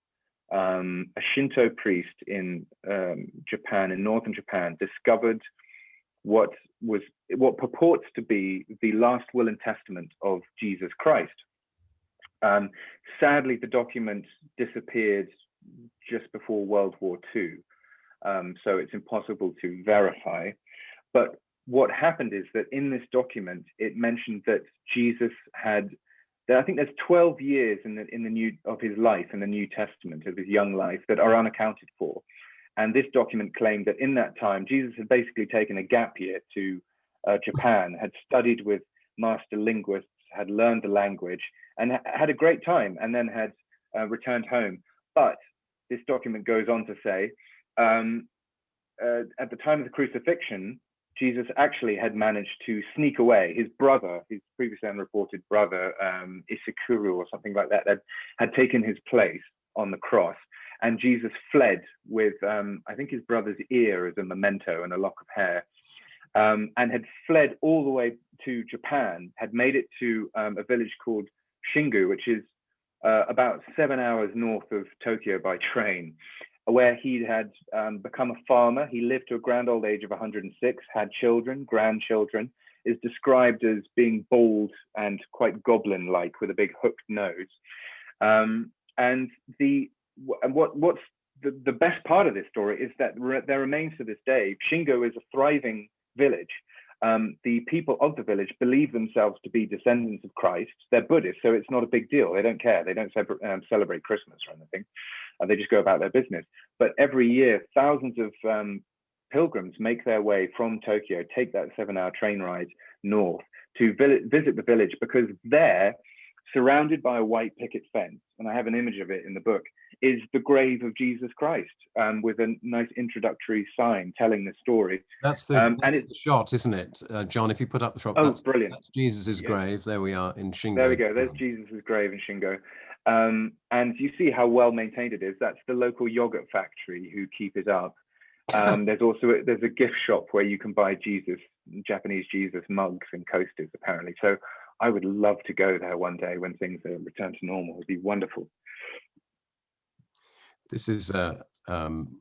Um, a Shinto priest in um, Japan, in northern Japan, discovered what was what purports to be the last will and testament of Jesus Christ. Um, sadly, the document disappeared just before World War II, um, so it's impossible to verify. But what happened is that in this document, it mentioned that Jesus had, I think there's 12 years in the in the new of his life in the New Testament of his young life that are unaccounted for. And this document claimed that in that time, Jesus had basically taken a gap year to uh, Japan, had studied with master linguists, had learned the language, and had a great time, and then had uh, returned home. But this document goes on to say, um, uh, at the time of the crucifixion, Jesus actually had managed to sneak away. His brother, his previously unreported brother, um, or something like that, had, had taken his place on the cross. And Jesus fled with, um, I think, his brother's ear as a memento and a lock of hair. um, and had fled all the way to Japan, had made it to um, a village called Shingo, which is uh, about seven hours north of Tokyo by train, where he had um, become a farmer. He lived to a grand old age of 106, had children, grandchildren, is described as being bald and quite goblin-like with a big hooked nose. Um, and the and what what's the, the best part of this story is that re there remains to this day, Shingo is a thriving village. Um, the people of the village believe themselves to be descendants of Christ. They're Buddhist, so it's not a big deal. They don't care. They don't um, celebrate Christmas or anything. Uh, they just go about their business. But every year, thousands of um, pilgrims make their way from Tokyo, take that seven hour train ride north to visit the village because there, surrounded by a white picket fence, and I have an image of it in the book, is the grave of Jesus Christ um, with a nice introductory sign telling the story. That's the, um, that's and it's, the shot, isn't it, uh, John? If you put up the shot, oh, that's, brilliant. That's Jesus's yeah. grave. There we are in Shingo. There we go. There's Jesus's grave in Shingo. Um, and you see how well maintained it is. That's the local yogurt factory who keep it up. Um, there's also a, there's a gift shop where you can buy Jesus, Japanese Jesus mugs and coasters apparently. So I would love to go there one day when things return to normal. It'd be wonderful. This is uh, um,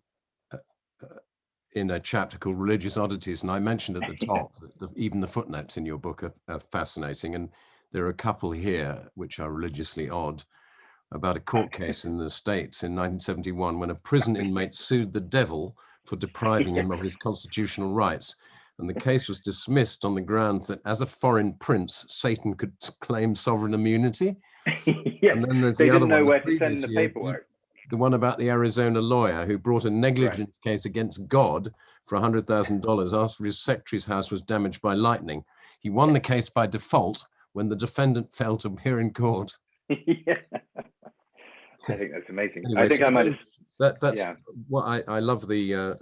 in a chapter called Religious Oddities, and I mentioned at the top that the, even the footnotes in your book are, are fascinating, and there are a couple here which are religiously odd about a court case in the States in 1971 when a prison inmate sued the devil for depriving him of his constitutional rights. And the case was dismissed on the grounds that as a foreign prince, Satan could claim sovereign immunity. yeah, and then there's they the didn't know one, where to send the paperwork. The one about the Arizona lawyer who brought a negligence right. case against God for $100,000 after his secretary's house was damaged by lightning. He won the case by default when the defendant failed to appear in court. yeah. I think that's amazing. Anyway, I think so I might. That that's yeah. what I I love the uh,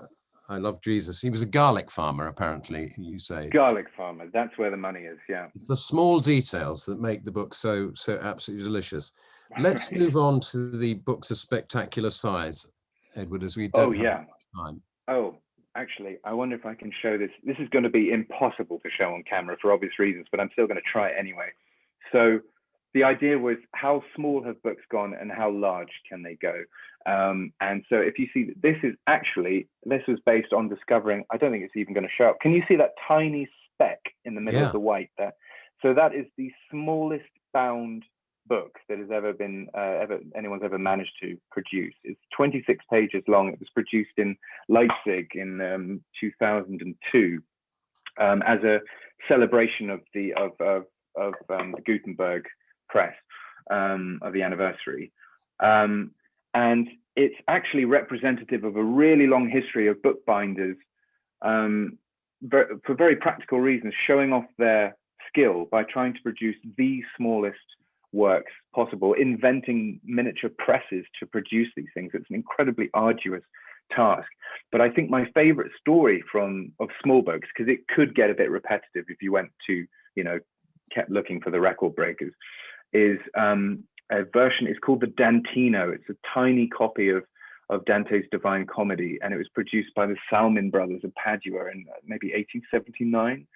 I love Jesus. He was a garlic farmer, apparently. You say garlic farmer. That's where the money is. Yeah. It's the small details that make the book so so absolutely delicious. Let's move on to the books of spectacular size, Edward, as we don't oh, yeah. time. Oh, actually, I wonder if I can show this. This is going to be impossible to show on camera for obvious reasons, but I'm still going to try it anyway. So the idea was how small have books gone and how large can they go? Um, and so if you see, this is actually, this was based on discovering, I don't think it's even going to show up. Can you see that tiny speck in the middle yeah. of the white there? So that is the smallest bound book that has ever been, uh, ever anyone's ever managed to produce. It's 26 pages long. It was produced in Leipzig in um, 2002 um, as a celebration of the, of, of, of um, the Gutenberg press um, of the anniversary. Um, and it's actually representative of a really long history of bookbinders um, for very practical reasons, showing off their skill by trying to produce the smallest works possible, inventing miniature presses to produce these things. It's an incredibly arduous task. But I think my favorite story from of small books, because it could get a bit repetitive if you went to, you know, kept looking for the record breakers, is um, a version. It's called the Dantino. It's a tiny copy of of Dante's Divine Comedy, and it was produced by the Salmin brothers of Padua in uh, maybe 1879.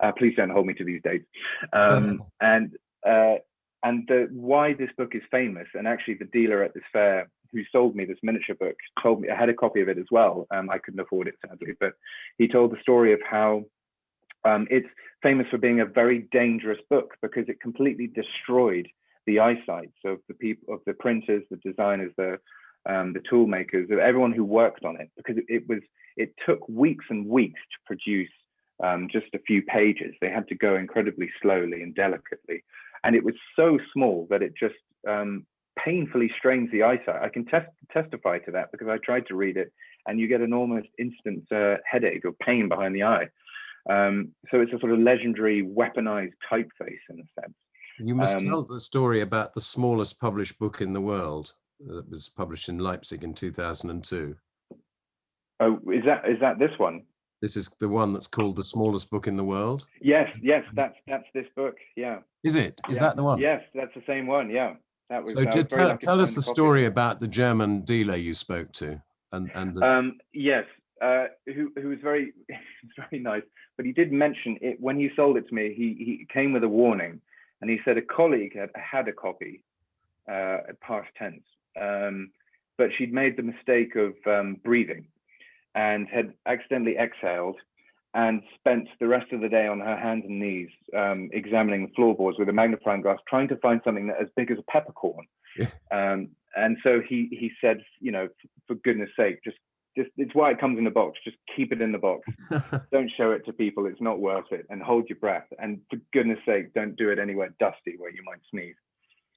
Uh, please don't hold me to these dates. Um, and uh, and the, why this book is famous, and actually the dealer at this fair who sold me this miniature book told me I had a copy of it as well. Um, I couldn't afford it sadly, but he told the story of how um, it's famous for being a very dangerous book because it completely destroyed the eyesight of the people, of the printers, the designers, the um, the tool makers, everyone who worked on it, because it, it, was it took weeks and weeks to produce um, just a few pages. They had to go incredibly slowly and delicately, and it was so small that it just um, painfully strains the eyesight. I can test, testify to that because I tried to read it, and you get an almost instant uh, headache or pain behind the eye. Um, so it's a sort of legendary weaponized typeface in a sense. You must um, tell the story about the smallest published book in the world that was published in Leipzig in 2002. Oh, is that is that this one? This is the one that's called the smallest book in the world. Yes, yes, that's that's this book. Yeah. Is it? Is yeah. that the one? Yes, that's the same one. Yeah. That was. So did tell, tell us the story about the German dealer you spoke to, and and. The... Um, yes, uh, who who was very very nice, but he did mention it when he sold it to me. He he came with a warning, and he said a colleague had had a copy, uh, past tense, um, but she'd made the mistake of um, breathing, and had accidentally exhaled, and spent the rest of the day on her hands and knees um, examining the floorboards with a magnifying glass, trying to find something that as big as a peppercorn. Yeah. Um, and so he he said, you know, for goodness sake, just just it's why it comes in a box. Just keep it in the box. don't show it to people. It's not worth it. And hold your breath. And for goodness sake, don't do it anywhere dusty where you might sneeze.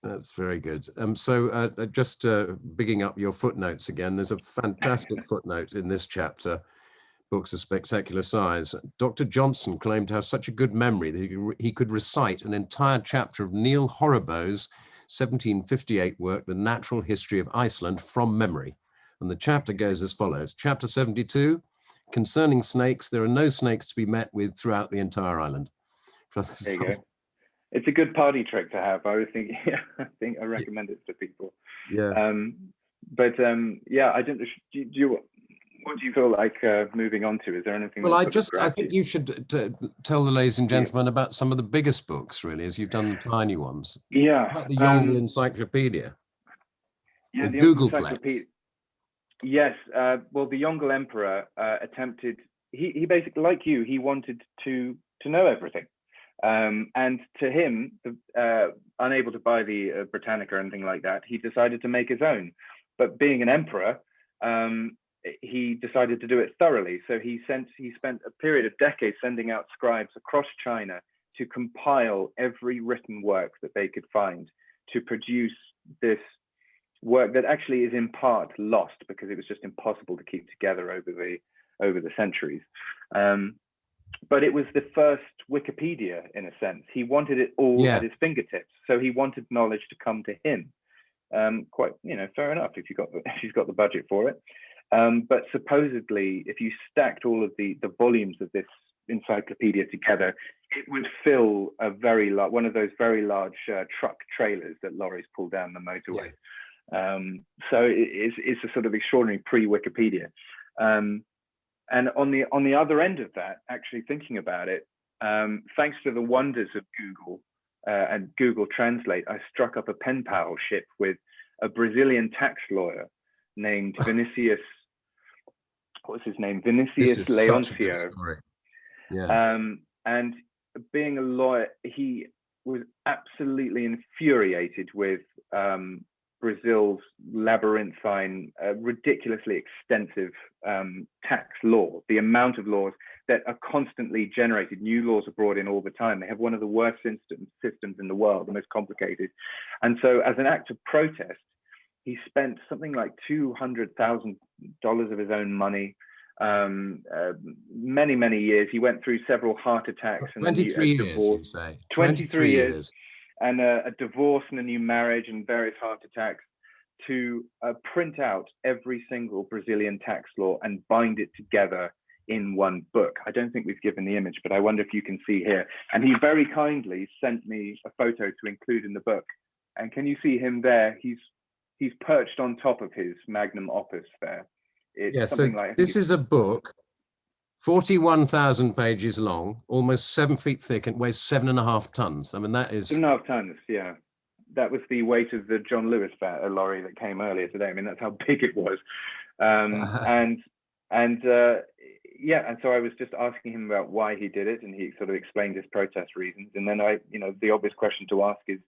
That's very good. Um, so uh, uh, just uh, bigging up your footnotes again, there's a fantastic footnote in this chapter, Books of Spectacular Size. Dr. Johnson claimed to have such a good memory that he, could re- he could recite an entire chapter of Neil Horrebow's 1758 work, The Natural History of Iceland, from memory. And the chapter goes as follows. Chapter 72, concerning snakes, there are no snakes to be met with throughout the entire island. There you go. It's a good party trick to have. I was thinking, yeah, I think I recommend it to people. Yeah. Um, but um, yeah, I don't. Do you, do you, what do you feel like uh, moving on to? Is there anything? Well, I just, I think you? you should t- tell the ladies and gentlemen about some of the biggest books, really, as you've done the tiny ones. Yeah. About the Yongle um, Encyclopedia. yeah, the Googleplex. encyclopedia- Yes. Uh, well, the Yongle Emperor uh, attempted. He he basically, like you, he wanted to to know everything. Um, and to him, uh, unable to buy the uh, Britannica or anything like that, he decided to make his own. But being an emperor, um, he decided to do it thoroughly. So he sent he spent a period of decades sending out scribes across China to compile every written work that they could find to produce this work that actually is in part lost because it was just impossible to keep together over the over the centuries. Um, but it was the first Wikipedia in a sense. He wanted it all Yeah. at his fingertips, so he wanted knowledge to come to him. Um, quite, you know, fair enough if you got the, if you've got the budget for it. Um, but supposedly, if you stacked all of the the volumes of this encyclopedia together, it would fill a very large one of those very large uh, truck trailers that lorries pull down the motorway. Um, so it, it's, it's a sort of extraordinary pre-Wikipedia. Um, and on the on the other end of that, actually thinking about it, um, thanks to the wonders of Google uh, and Google Translate, I struck up a pen palship with a Brazilian tax lawyer named Vinicius. What was his name? Vinicius is such a Leoncio. Yeah. Um, and being a lawyer, he was absolutely infuriated with um, Brazil's labyrinthine, uh, ridiculously extensive um, tax law, the amount of laws that are constantly generated. New laws are brought in all the time. They have one of the worst system, systems in the world, the most complicated. And so, as an act of protest, he spent something like $200,000 of his own money um, uh, many, many years. He went through several heart attacks and a 23 years, you say. 23 years. And a, a divorce and a new marriage and various heart attacks to uh, print out every single Brazilian tax law and bind it together in one book. I don't think we've given the image, but I wonder if you can see here. And he very kindly sent me a photo to include in the book. And can you see him there? He's he's perched on top of his magnum opus there. It's Yeah, so something like this is a book, 41,000 pages long, almost seven feet thick, and weighs seven and a half tons. I mean, that is, Two and a half tons, yeah. That was the weight of the John Lewis lorry that came earlier today. I mean, that's how big it was. Um, and and uh, yeah, and so I was just asking him about why he did it, and he sort of explained his protest reasons. And then I, you know, the obvious question to ask is,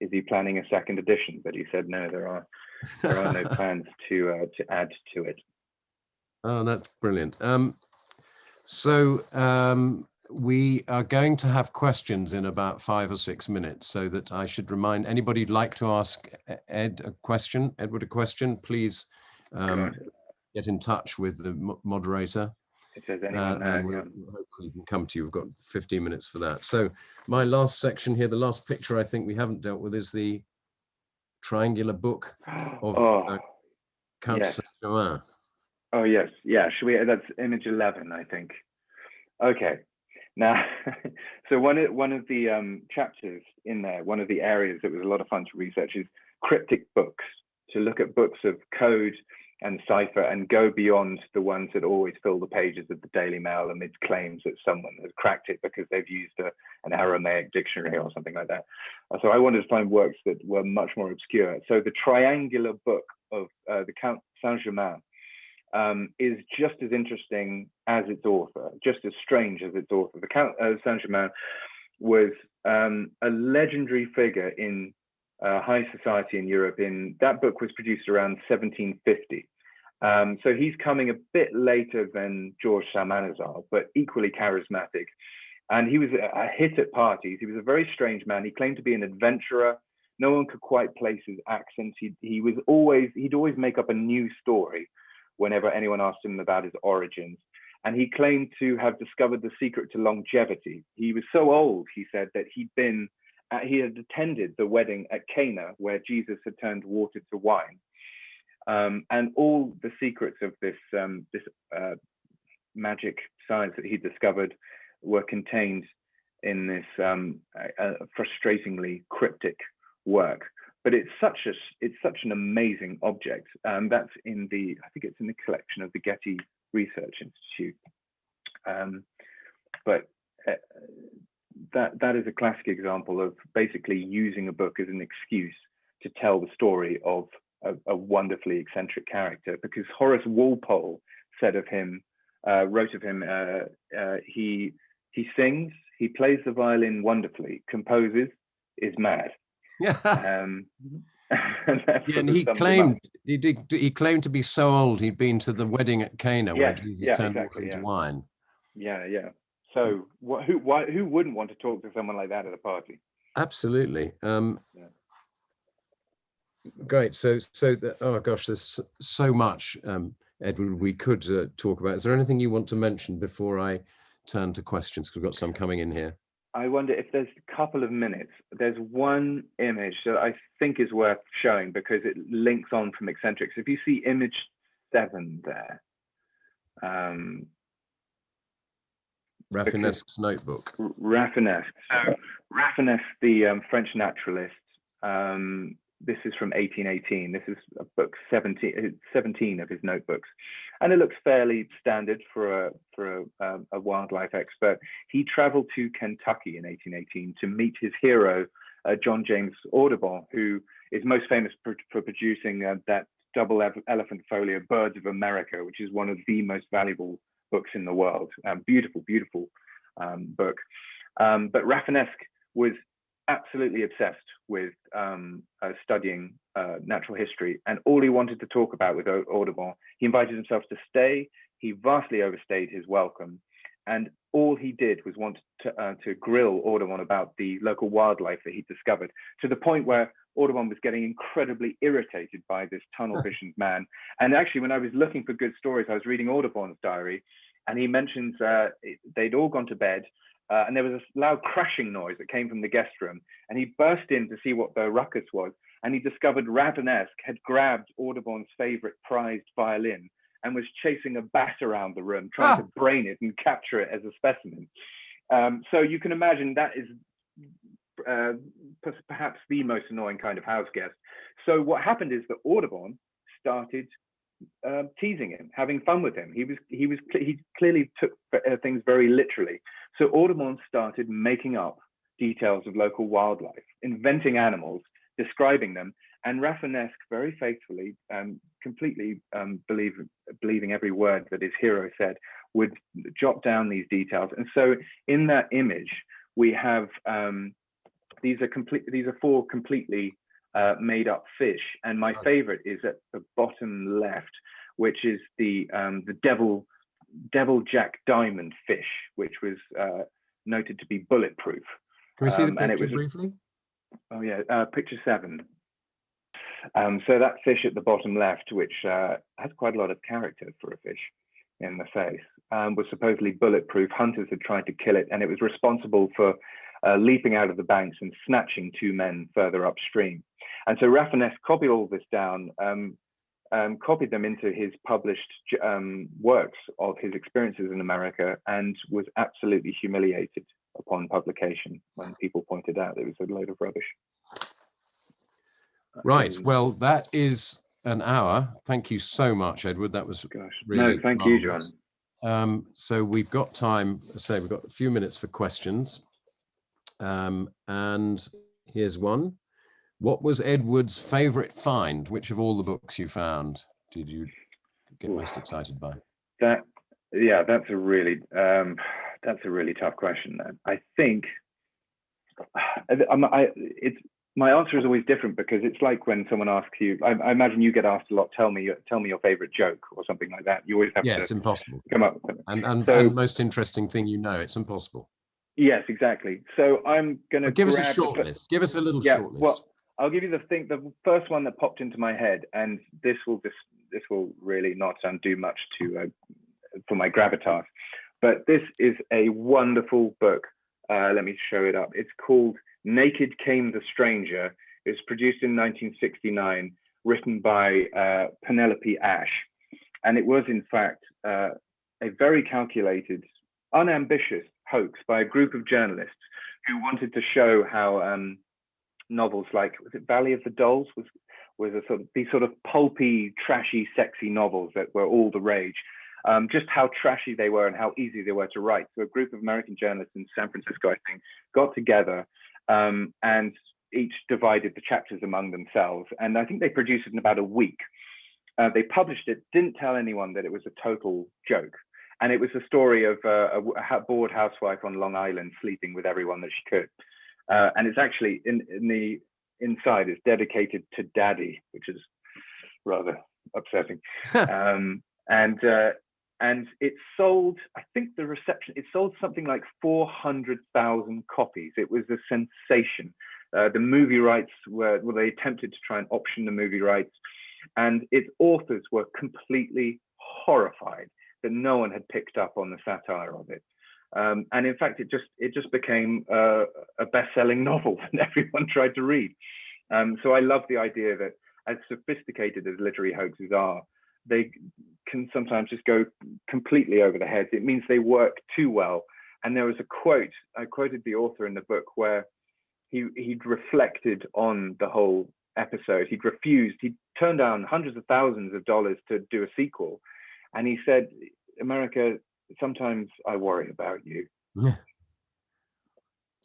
is he planning a second edition? But he said no, there are there are no plans to uh, to add to it. oh, that's brilliant. Um, so um, we are going to have questions in about five or six minutes, so that I should remind anybody who'd like to ask Ed a question, Edward a question, please um, get in touch with the moderator. if there's Uh, anyone there, and we'll hopefully can come to you. We've got 15 minutes for that. So my last section here, the last picture I think we haven't dealt with is the triangular book of oh, uh, Count yes. Saint-Germain. Oh yes, yeah. Should we? That's image eleven, I think. Okay. Now, so one of one of the um, chapters in there, one of the areas that was a lot of fun to research is cryptic books. To look at books of code and cipher and go beyond the ones that always fill the pages of the Daily Mail amidst claims that someone has cracked it because they've used a, an Aramaic dictionary or something like that. Uh, so I wanted to find works that were much more obscure. So the triangular book of uh, the Count Saint-Germain um, is just as interesting as its author, just as strange as its author. The Count of Saint-Germain was um, a legendary figure in uh, high society in Europe. In that book was produced around 1750. Um, so he's coming a bit later than George Psalmanazar, but equally charismatic. And he was a, a hit at parties. He was a very strange man. He claimed to be an adventurer. No one could quite place his accents. He, he was always, he'd always make up a new story whenever anyone asked him about his origins. And he claimed to have discovered the secret to longevity. He was so old, he said, that he'd been, uh, he had attended the wedding at Cana where Jesus had turned water to wine. Um, and all the secrets of this, um, this uh, magic science that he discovered were contained in this um, uh, frustratingly cryptic work. But it's such a it's such an amazing object. Um, that's in the I think it's in the collection of the Getty Research Institute. Um, but uh, that that is a classic example of basically using a book as an excuse to tell the story of a, a wonderfully eccentric character. Because Horace Walpole said of him, uh, wrote of him, uh, uh he he sings, he plays the violin wonderfully, composes, is mad. Yeah. Um, yeah, and he claimed he did. He claimed to be so old he'd been to the wedding at Cana yeah, where Jesus yeah, turned exactly, water into wine. Yeah, yeah. So what, who why, who wouldn't want to talk to someone like that at a party? Absolutely. Um, yeah. Great. So so the, oh gosh, there's so much, um, Edward. We could uh, talk about. Is there anything you want to mention before I turn to questions? Because we've got some coming in here. I wonder if there's a couple of minutes. There's one image that I think is worth showing because it links on from eccentrics. If you see image seven there. Um, Rafinesque's notebook. Rafinesque. So Rafinesque, the um, French naturalist, um, this is from 1818. This is a book 17, 17 of his notebooks, and it looks fairly standard for a for a, um, a wildlife expert. He travelled to Kentucky in 1818 to meet his hero, uh, John James Audubon, who is most famous for, for producing uh, that double elephant folio Birds of America, which is one of the most valuable books in the world. Um, beautiful, beautiful um, book. Um, but Rafinesque was absolutely obsessed with um, uh, studying uh, natural history, and all he wanted to talk about with Audubon, he invited himself to stay. He vastly overstayed his welcome, and all he did was want to, uh, to grill Audubon about the local wildlife that he discovered, to the point where Audubon was getting incredibly irritated by this tunnel visioned man. And actually, when I was looking for good stories, I was reading Audubon's diary, and he mentions uh, they'd all gone to bed uh, and there was a loud crashing noise that came from the guest room. And he burst in to see what the ruckus was. And he discovered Rafinesque had grabbed Audubon's favorite prized violin and was chasing a bat around the room, trying ah. to brain it and capture it as a specimen. Um, so you can imagine that is uh, perhaps the most annoying kind of house guest. So what happened is that Audubon started uh, teasing him, having fun with him. He was he was he clearly took uh, things very literally. So Audubon started making up details of local wildlife, inventing animals, describing them, and Rafinesque very faithfully, um, completely um, believe, believing every word that his hero said, would jot down these details. And so in that image, we have um, these are complete. These are four completely uh, made up fish, and my favorite is at the bottom left, which is the um, the devil devil jack diamond fish, which was uh, noted to be bulletproof. Can we see um, the picture was, briefly? Oh yeah, uh, picture seven. Um, so that fish at the bottom left, which uh, has quite a lot of character for a fish in the face, um, was supposedly bulletproof. Hunters had tried to kill it, and it was responsible for uh, leaping out of the banks and snatching two men further upstream. And so Rafinesque copied all this down, um, um, copied them into his published um, works of his experiences in America and was absolutely humiliated upon publication when people pointed out it was a load of rubbish. Right. Um, well, that is an hour. Thank you so much, Edward. That was Gosh, really no, thank you, John. Um, so we've got time, say we've got a few minutes for questions. Um, and here's one. What was Edward's favorite find? Which of all the books you found did you get most excited by? That, yeah, that's a really, um, that's a really tough question. I think, I'm, I, it's my answer is always different because it's like when someone asks you. I, I imagine you get asked a lot. Tell me, your- tell me your favorite joke or something like that. You always have Yeah, it's impossible. come up. with it. And, and, So- and most interesting thing you know, it's impossible. Yes, exactly. So I'm gonna give us a short list. Give us a little Yeah, short list. well, I'll give you the thing. The first one that popped into my head, and this will just this will really not um, do much to uh, for my gravitas, but this is a wonderful book. Uh, let me show it up. It's called Naked Came the Stranger. It was produced in 1969, written by uh, Penelope Ashe, and it was in fact uh, a very calculated, unambitious hoax by a group of journalists who wanted to show how um, novels like was it Valley of the Dolls was was a sort of these sort of pulpy, trashy, sexy novels that were all the rage. Um, just how trashy they were and how easy they were to write. So a group of American journalists in San Francisco, I think, got together um, and each divided the chapters among themselves. And I think they produced it in about a week. Uh, they published it, didn't tell anyone that it was a total joke. And it was a story of uh, a, a bored housewife on Long Island sleeping with everyone that she could. Uh, and it's actually in, in the inside, it's dedicated to daddy, which is rather upsetting. um, and uh, and it sold, I think the reception, it sold something like 400,000 copies. It was a sensation. Uh, the movie rights were, well, they attempted to try and option the movie rights, and its authors were completely horrified that no one had picked up on the satire of it. Um, and in fact, it just it just became uh, a best-selling novel that everyone tried to read. Um, so I love the idea that, as sophisticated as literary hoaxes are, they can sometimes just go completely over the heads. It means they work too well. And there was a quote I quoted the author in the book where he he'd reflected on the whole episode. He'd refused. He'd turned down hundreds of thousands of dollars to do a sequel, and he said, "America, sometimes I worry about you." yeah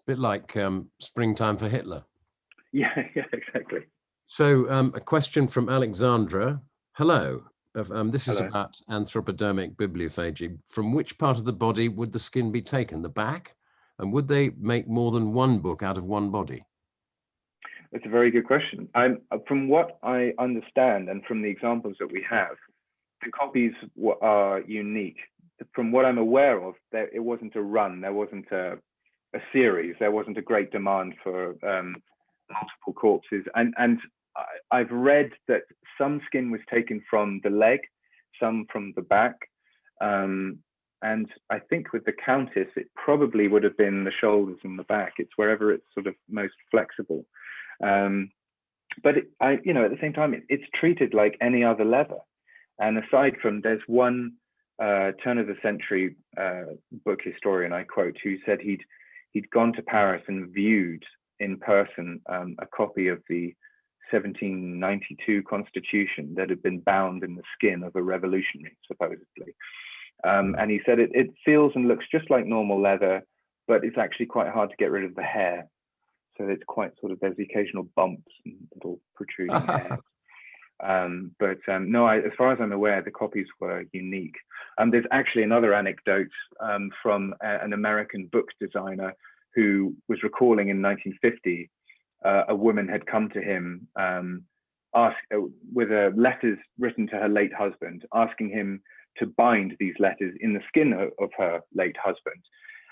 bit like um, springtime for Hitler. Yeah, yeah, exactly. So um, a question from Alexandra. Hello. Um, this is Hello. about anthropodermic bibliopegy. From which part of the body would the skin be taken? The back? And would they make more than one book out of one body? That's a very good question. I'm, uh, from what I understand and from the examples that we have, the copies are unique. From what I'm aware of, there, it wasn't a run, there wasn't a, a series, there wasn't a great demand for um, multiple corpses. And, and I, I've read that some skin was taken from the leg, some from the back. Um, and I think with the Countess, it probably would have been the shoulders and the back. It's wherever it's sort of most flexible. Um, but it, I, you know, at the same time, it, it's treated like any other leather. And aside from, there's one uh, turn of the century uh, book historian I quote who said he'd he'd gone to Paris and viewed in person um, a copy of the 1792 Constitution that had been bound in the skin of a revolutionary, supposedly. Um, and he said it, it feels and looks just like normal leather, but it's actually quite hard to get rid of the hair. So it's quite sort of there's the occasional bumps and little protruding hairs. Um, but um, no, I, as far as I'm aware, the copies were unique. Um, there's actually another anecdote um, from a, an American book designer who was recalling in 1950 uh, a woman had come to him um, ask, uh, with uh, letters written to her late husband, asking him to bind these letters in the skin of, of her late husband.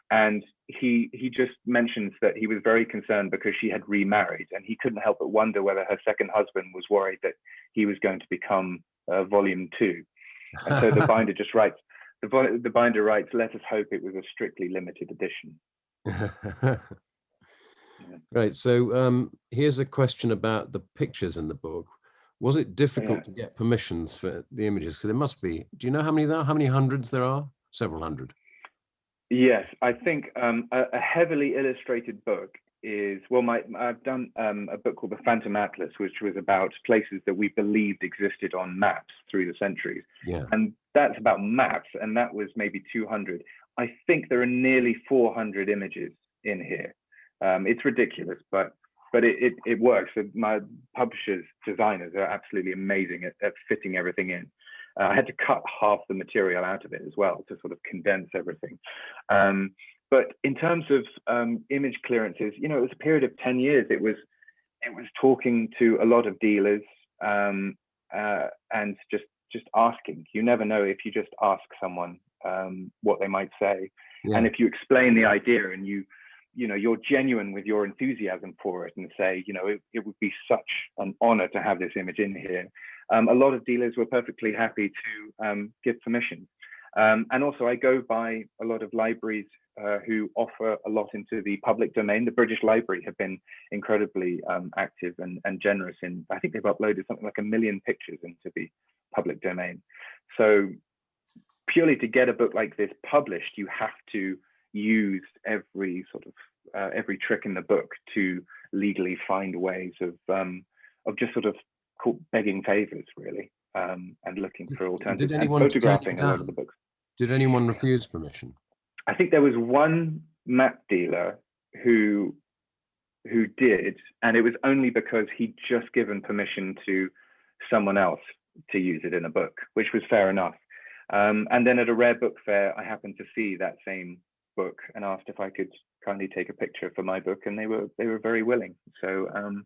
And he he just mentions that he was very concerned because she had remarried, and he couldn't help but wonder whether her second husband was worried that he was going to become uh, volume two. And so the binder just writes, the, the binder writes, let us hope it was a strictly limited edition. Right. So um, here's a question about the pictures in the book. Was it difficult Yeah. to get permissions for the images? Because there must be. Do you know how many there are? How many hundreds there are? Several hundred. Yes, I think um, a, a heavily illustrated book is well, my I've done um, a book called The Phantom Atlas, which was about places that we believed existed on maps through the centuries. Yeah. And that's about maps, and that was maybe 200. I think there are nearly 400 images in here. Um, it's ridiculous, but but it, it, it works. My publishers, designers are absolutely amazing at, at fitting everything in. Uh, I had to cut half the material out of it as well to sort of condense everything. Um, but in terms of um, image clearances, you know, it was a period of 10 years. It was it was talking to a lot of dealers um, uh, and just just asking. You never know if you just ask someone um, what they might say, yeah. and if you explain the idea and you you know you're genuine with your enthusiasm for it and say you know it, it would be such an honor to have this image in here um, a lot of dealers were perfectly happy to um, give permission. Um, and also i go by a lot of libraries uh, who offer a lot into the public domain. The british library have been incredibly um, active and, and generous in i think they've uploaded something like a million pictures into the public domain. So purely to get a book like this published you have to use every sort of uh, every trick in the book to legally find ways of um, of just sort of begging favors really um, and looking for alternatives Did anyone and photographing a lot of the books. Did anyone refuse permission? I think there was one map dealer who who did, and it was only because he'd just given permission to someone else to use it in a book, which was fair enough. Um, and then at a rare book fair, I happened to see that same book and asked if I could kindly take a picture for my book, and they were they were very willing. So, um,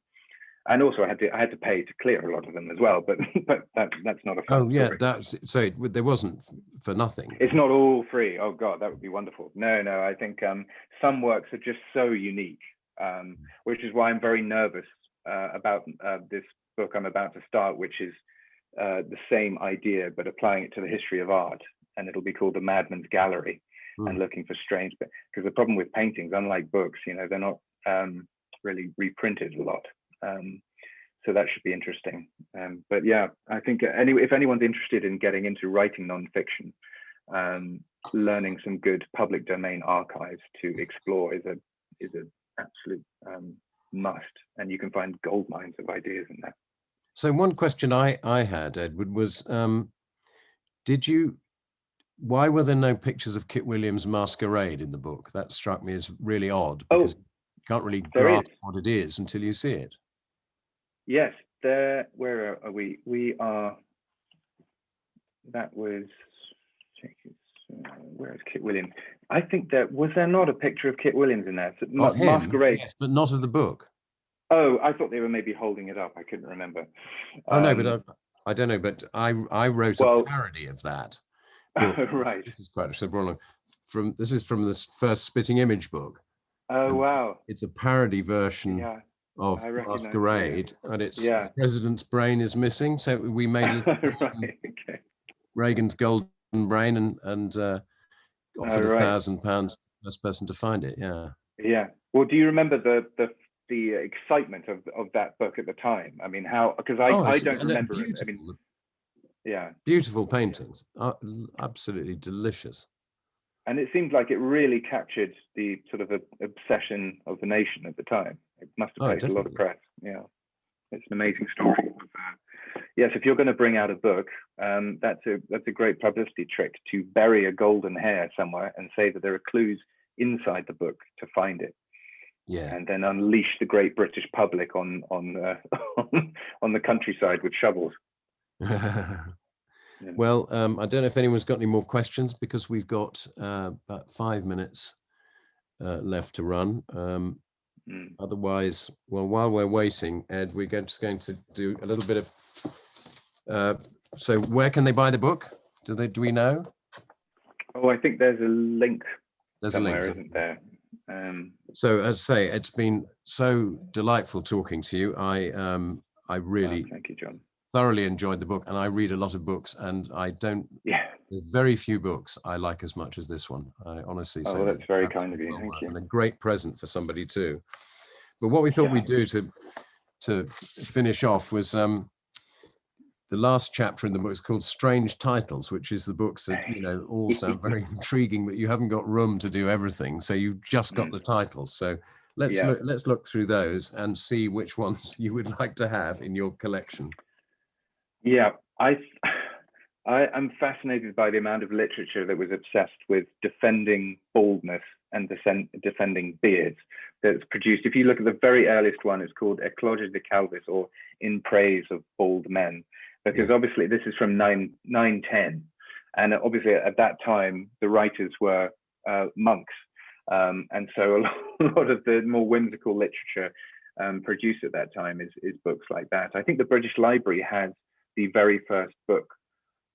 and also I had to I had to pay to clear a lot of them as well, but but that that's not a. Oh yeah, story. that's so there wasn't for nothing. It's not all free. Oh god, that would be wonderful. No, no, I think um, some works are just so unique, um, which is why I'm very nervous uh, about uh, this book I'm about to start, which is uh, the same idea but applying it to the history of art, and it'll be called the Madman's Gallery mm. and looking for strange because the problem with paintings unlike books you know they're not um, really reprinted a lot um, so that should be interesting. Um, but yeah i think any, if anyone's interested in getting into writing nonfiction um, learning some good public domain archives to explore is a is an absolute um, must. And you can find gold mines of ideas in that so one question i i had edward was um, did you why were there no pictures of Kit Williams' masquerade in the book? That struck me as really odd oh, because oh, you can't really grasp what it is until you see it. Yes, there. Where are we? We are. That was. Uh, where is Kit Williams? I think that was there not a picture of Kit Williams in there? Ma of him, masquerade, yes, but not of the book. Oh, I thought they were maybe holding it up. I couldn't remember. Oh um, no, but um, I, I, don't know. But I I wrote well, a parody of that right. This is quite so from this is from this first spitting image book. Oh wow! It's a parody version yeah, of Masquerade, and it's yeah. the president's brain is missing. So we made right, okay. Reagan's golden brain and and uh, offered a thousand pounds first person to find it. Yeah. Yeah. Well, do you remember the the the excitement of of that book at the time? I mean, how because I oh, I don't remember it. I mean, yeah beautiful paintings uh, absolutely delicious and it seemed like it really captured the sort of a, obsession of the nation at the time it must have taken oh, a lot of press yeah. It's an amazing story. Yes if you're going to bring out a book um, that's a that's a great publicity trick to bury a golden hare somewhere and say that there are clues inside the book to find it. Yeah. And then unleash the great british public on on uh, on the countryside with shovels. Well, um, I don't know if anyone's got any more questions because we've got uh, about five minutes uh, left to run. Um, mm. Otherwise, well, while we're waiting, Ed, we're just going to do a little bit of. Uh, so, where can they buy the book? Do they? Do we know? Oh, I think there's a link. There's a link, isn't there? Um, so, as I say, it's been so delightful talking to you. I um, I really. Oh, thank you, John thoroughly enjoyed the book and I read a lot of books and I don't yeah there's very few books I like as much as this one I honestly oh, say that's very kind of you thank you and a great present for somebody too but what we thought yeah. we'd do to to finish off was um the last chapter in the book is called strange titles which is the books that you know all sound very intriguing but you haven't got room to do everything so you've just got mm. the titles so let's Yeah. look, let's look through those and see which ones you would like to have in your collection. Yeah, I, I am fascinated by the amount of literature that was obsessed with defending baldness and defending beards that's produced. If you look at the very earliest one, it's called Ecloga de Calvis or In Praise of Bald Men, because obviously this is from 9, 910. And obviously at that time, the writers were uh, monks. Um, and so a lot, a lot of the more whimsical literature um, produced at that time is, is books like that. I think the British Library has the very first book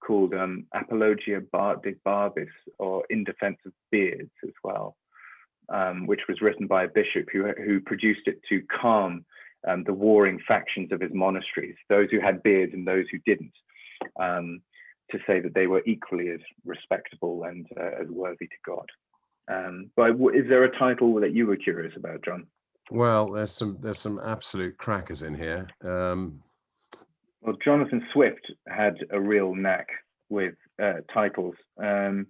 called um, Apologia Bar de Barbis or In Defense of Beards as well, um, which was written by a bishop who, who produced it to calm um, the warring factions of his monasteries, those who had beards and those who didn't, um, to say that they were equally as respectable and uh, as worthy to God. Um, but is there a title that you were curious about, John? Well, there's some there's some absolute crackers in here. Um, Well, Jonathan Swift had a real knack with uh, titles. Um,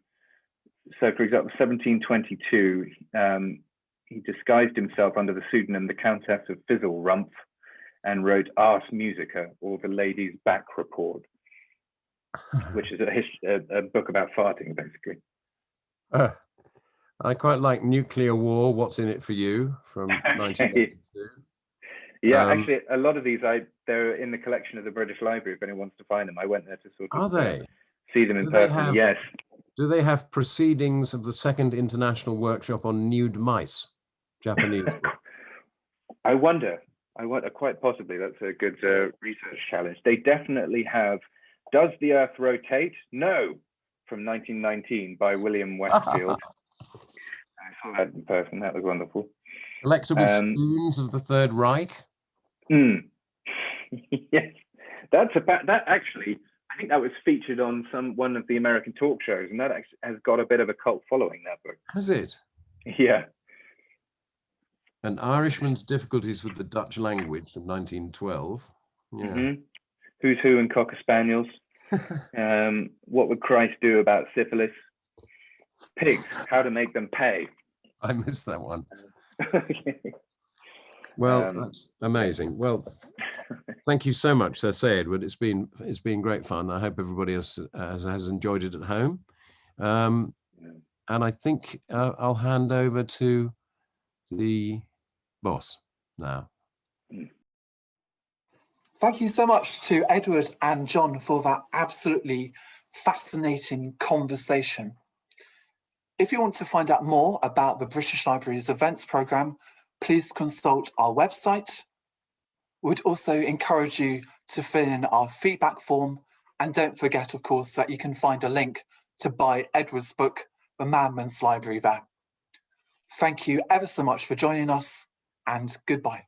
so, for example, 1722, um, he disguised himself under the pseudonym the Countess of Fizzlerumpf and wrote Ars Musica, or the Lady's Back Report, which is a, his- a, a book about farting, basically. uh, I quite like Nuclear War. What's in it for you from 1982? Yeah, Um, actually, a lot of these I they're in the collection of the British Library. If anyone wants to find them, I went there to sort of uh, they? see them in Do person. have- Yes, Do they have proceedings of the Second International Workshop on Nude Mice? Japanese. I wonder. I wonder. Quite possibly, that's a good uh, research challenge. They definitely have. Does the Earth rotate? No, from 1919 by William Westfield. I saw that in person. That was wonderful. Collectible Um, spoons of the Third Reich. Hmm. yes, that's about that. Actually, I think that was featured on some one of the American talk shows, and that actually has got a bit of a cult following. That book. Has it? Yeah. An Irishman's Difficulties with the Dutch Language from 1912. Yeah. Mhm. Who's Who and Cocker Spaniels. Um, what would Christ do about syphilis? Pigs, how to make them pay. I missed that one. Well, Um, that's amazing. Well, thank you so much, Sir Say Edward. It's been it's been great fun. I hope everybody has has, has enjoyed it at home. Um, and I think uh, I'll hand over to the boss now. Thank you so much to Edward and John for that absolutely fascinating conversation. If you want to find out more about the British Library's events programme, please consult our website. We'd also encourage you to fill in our feedback form and don't forget, of course, that you can find a link to buy Edward's book, The Madman's Library there. Thank you ever so much for joining us and goodbye.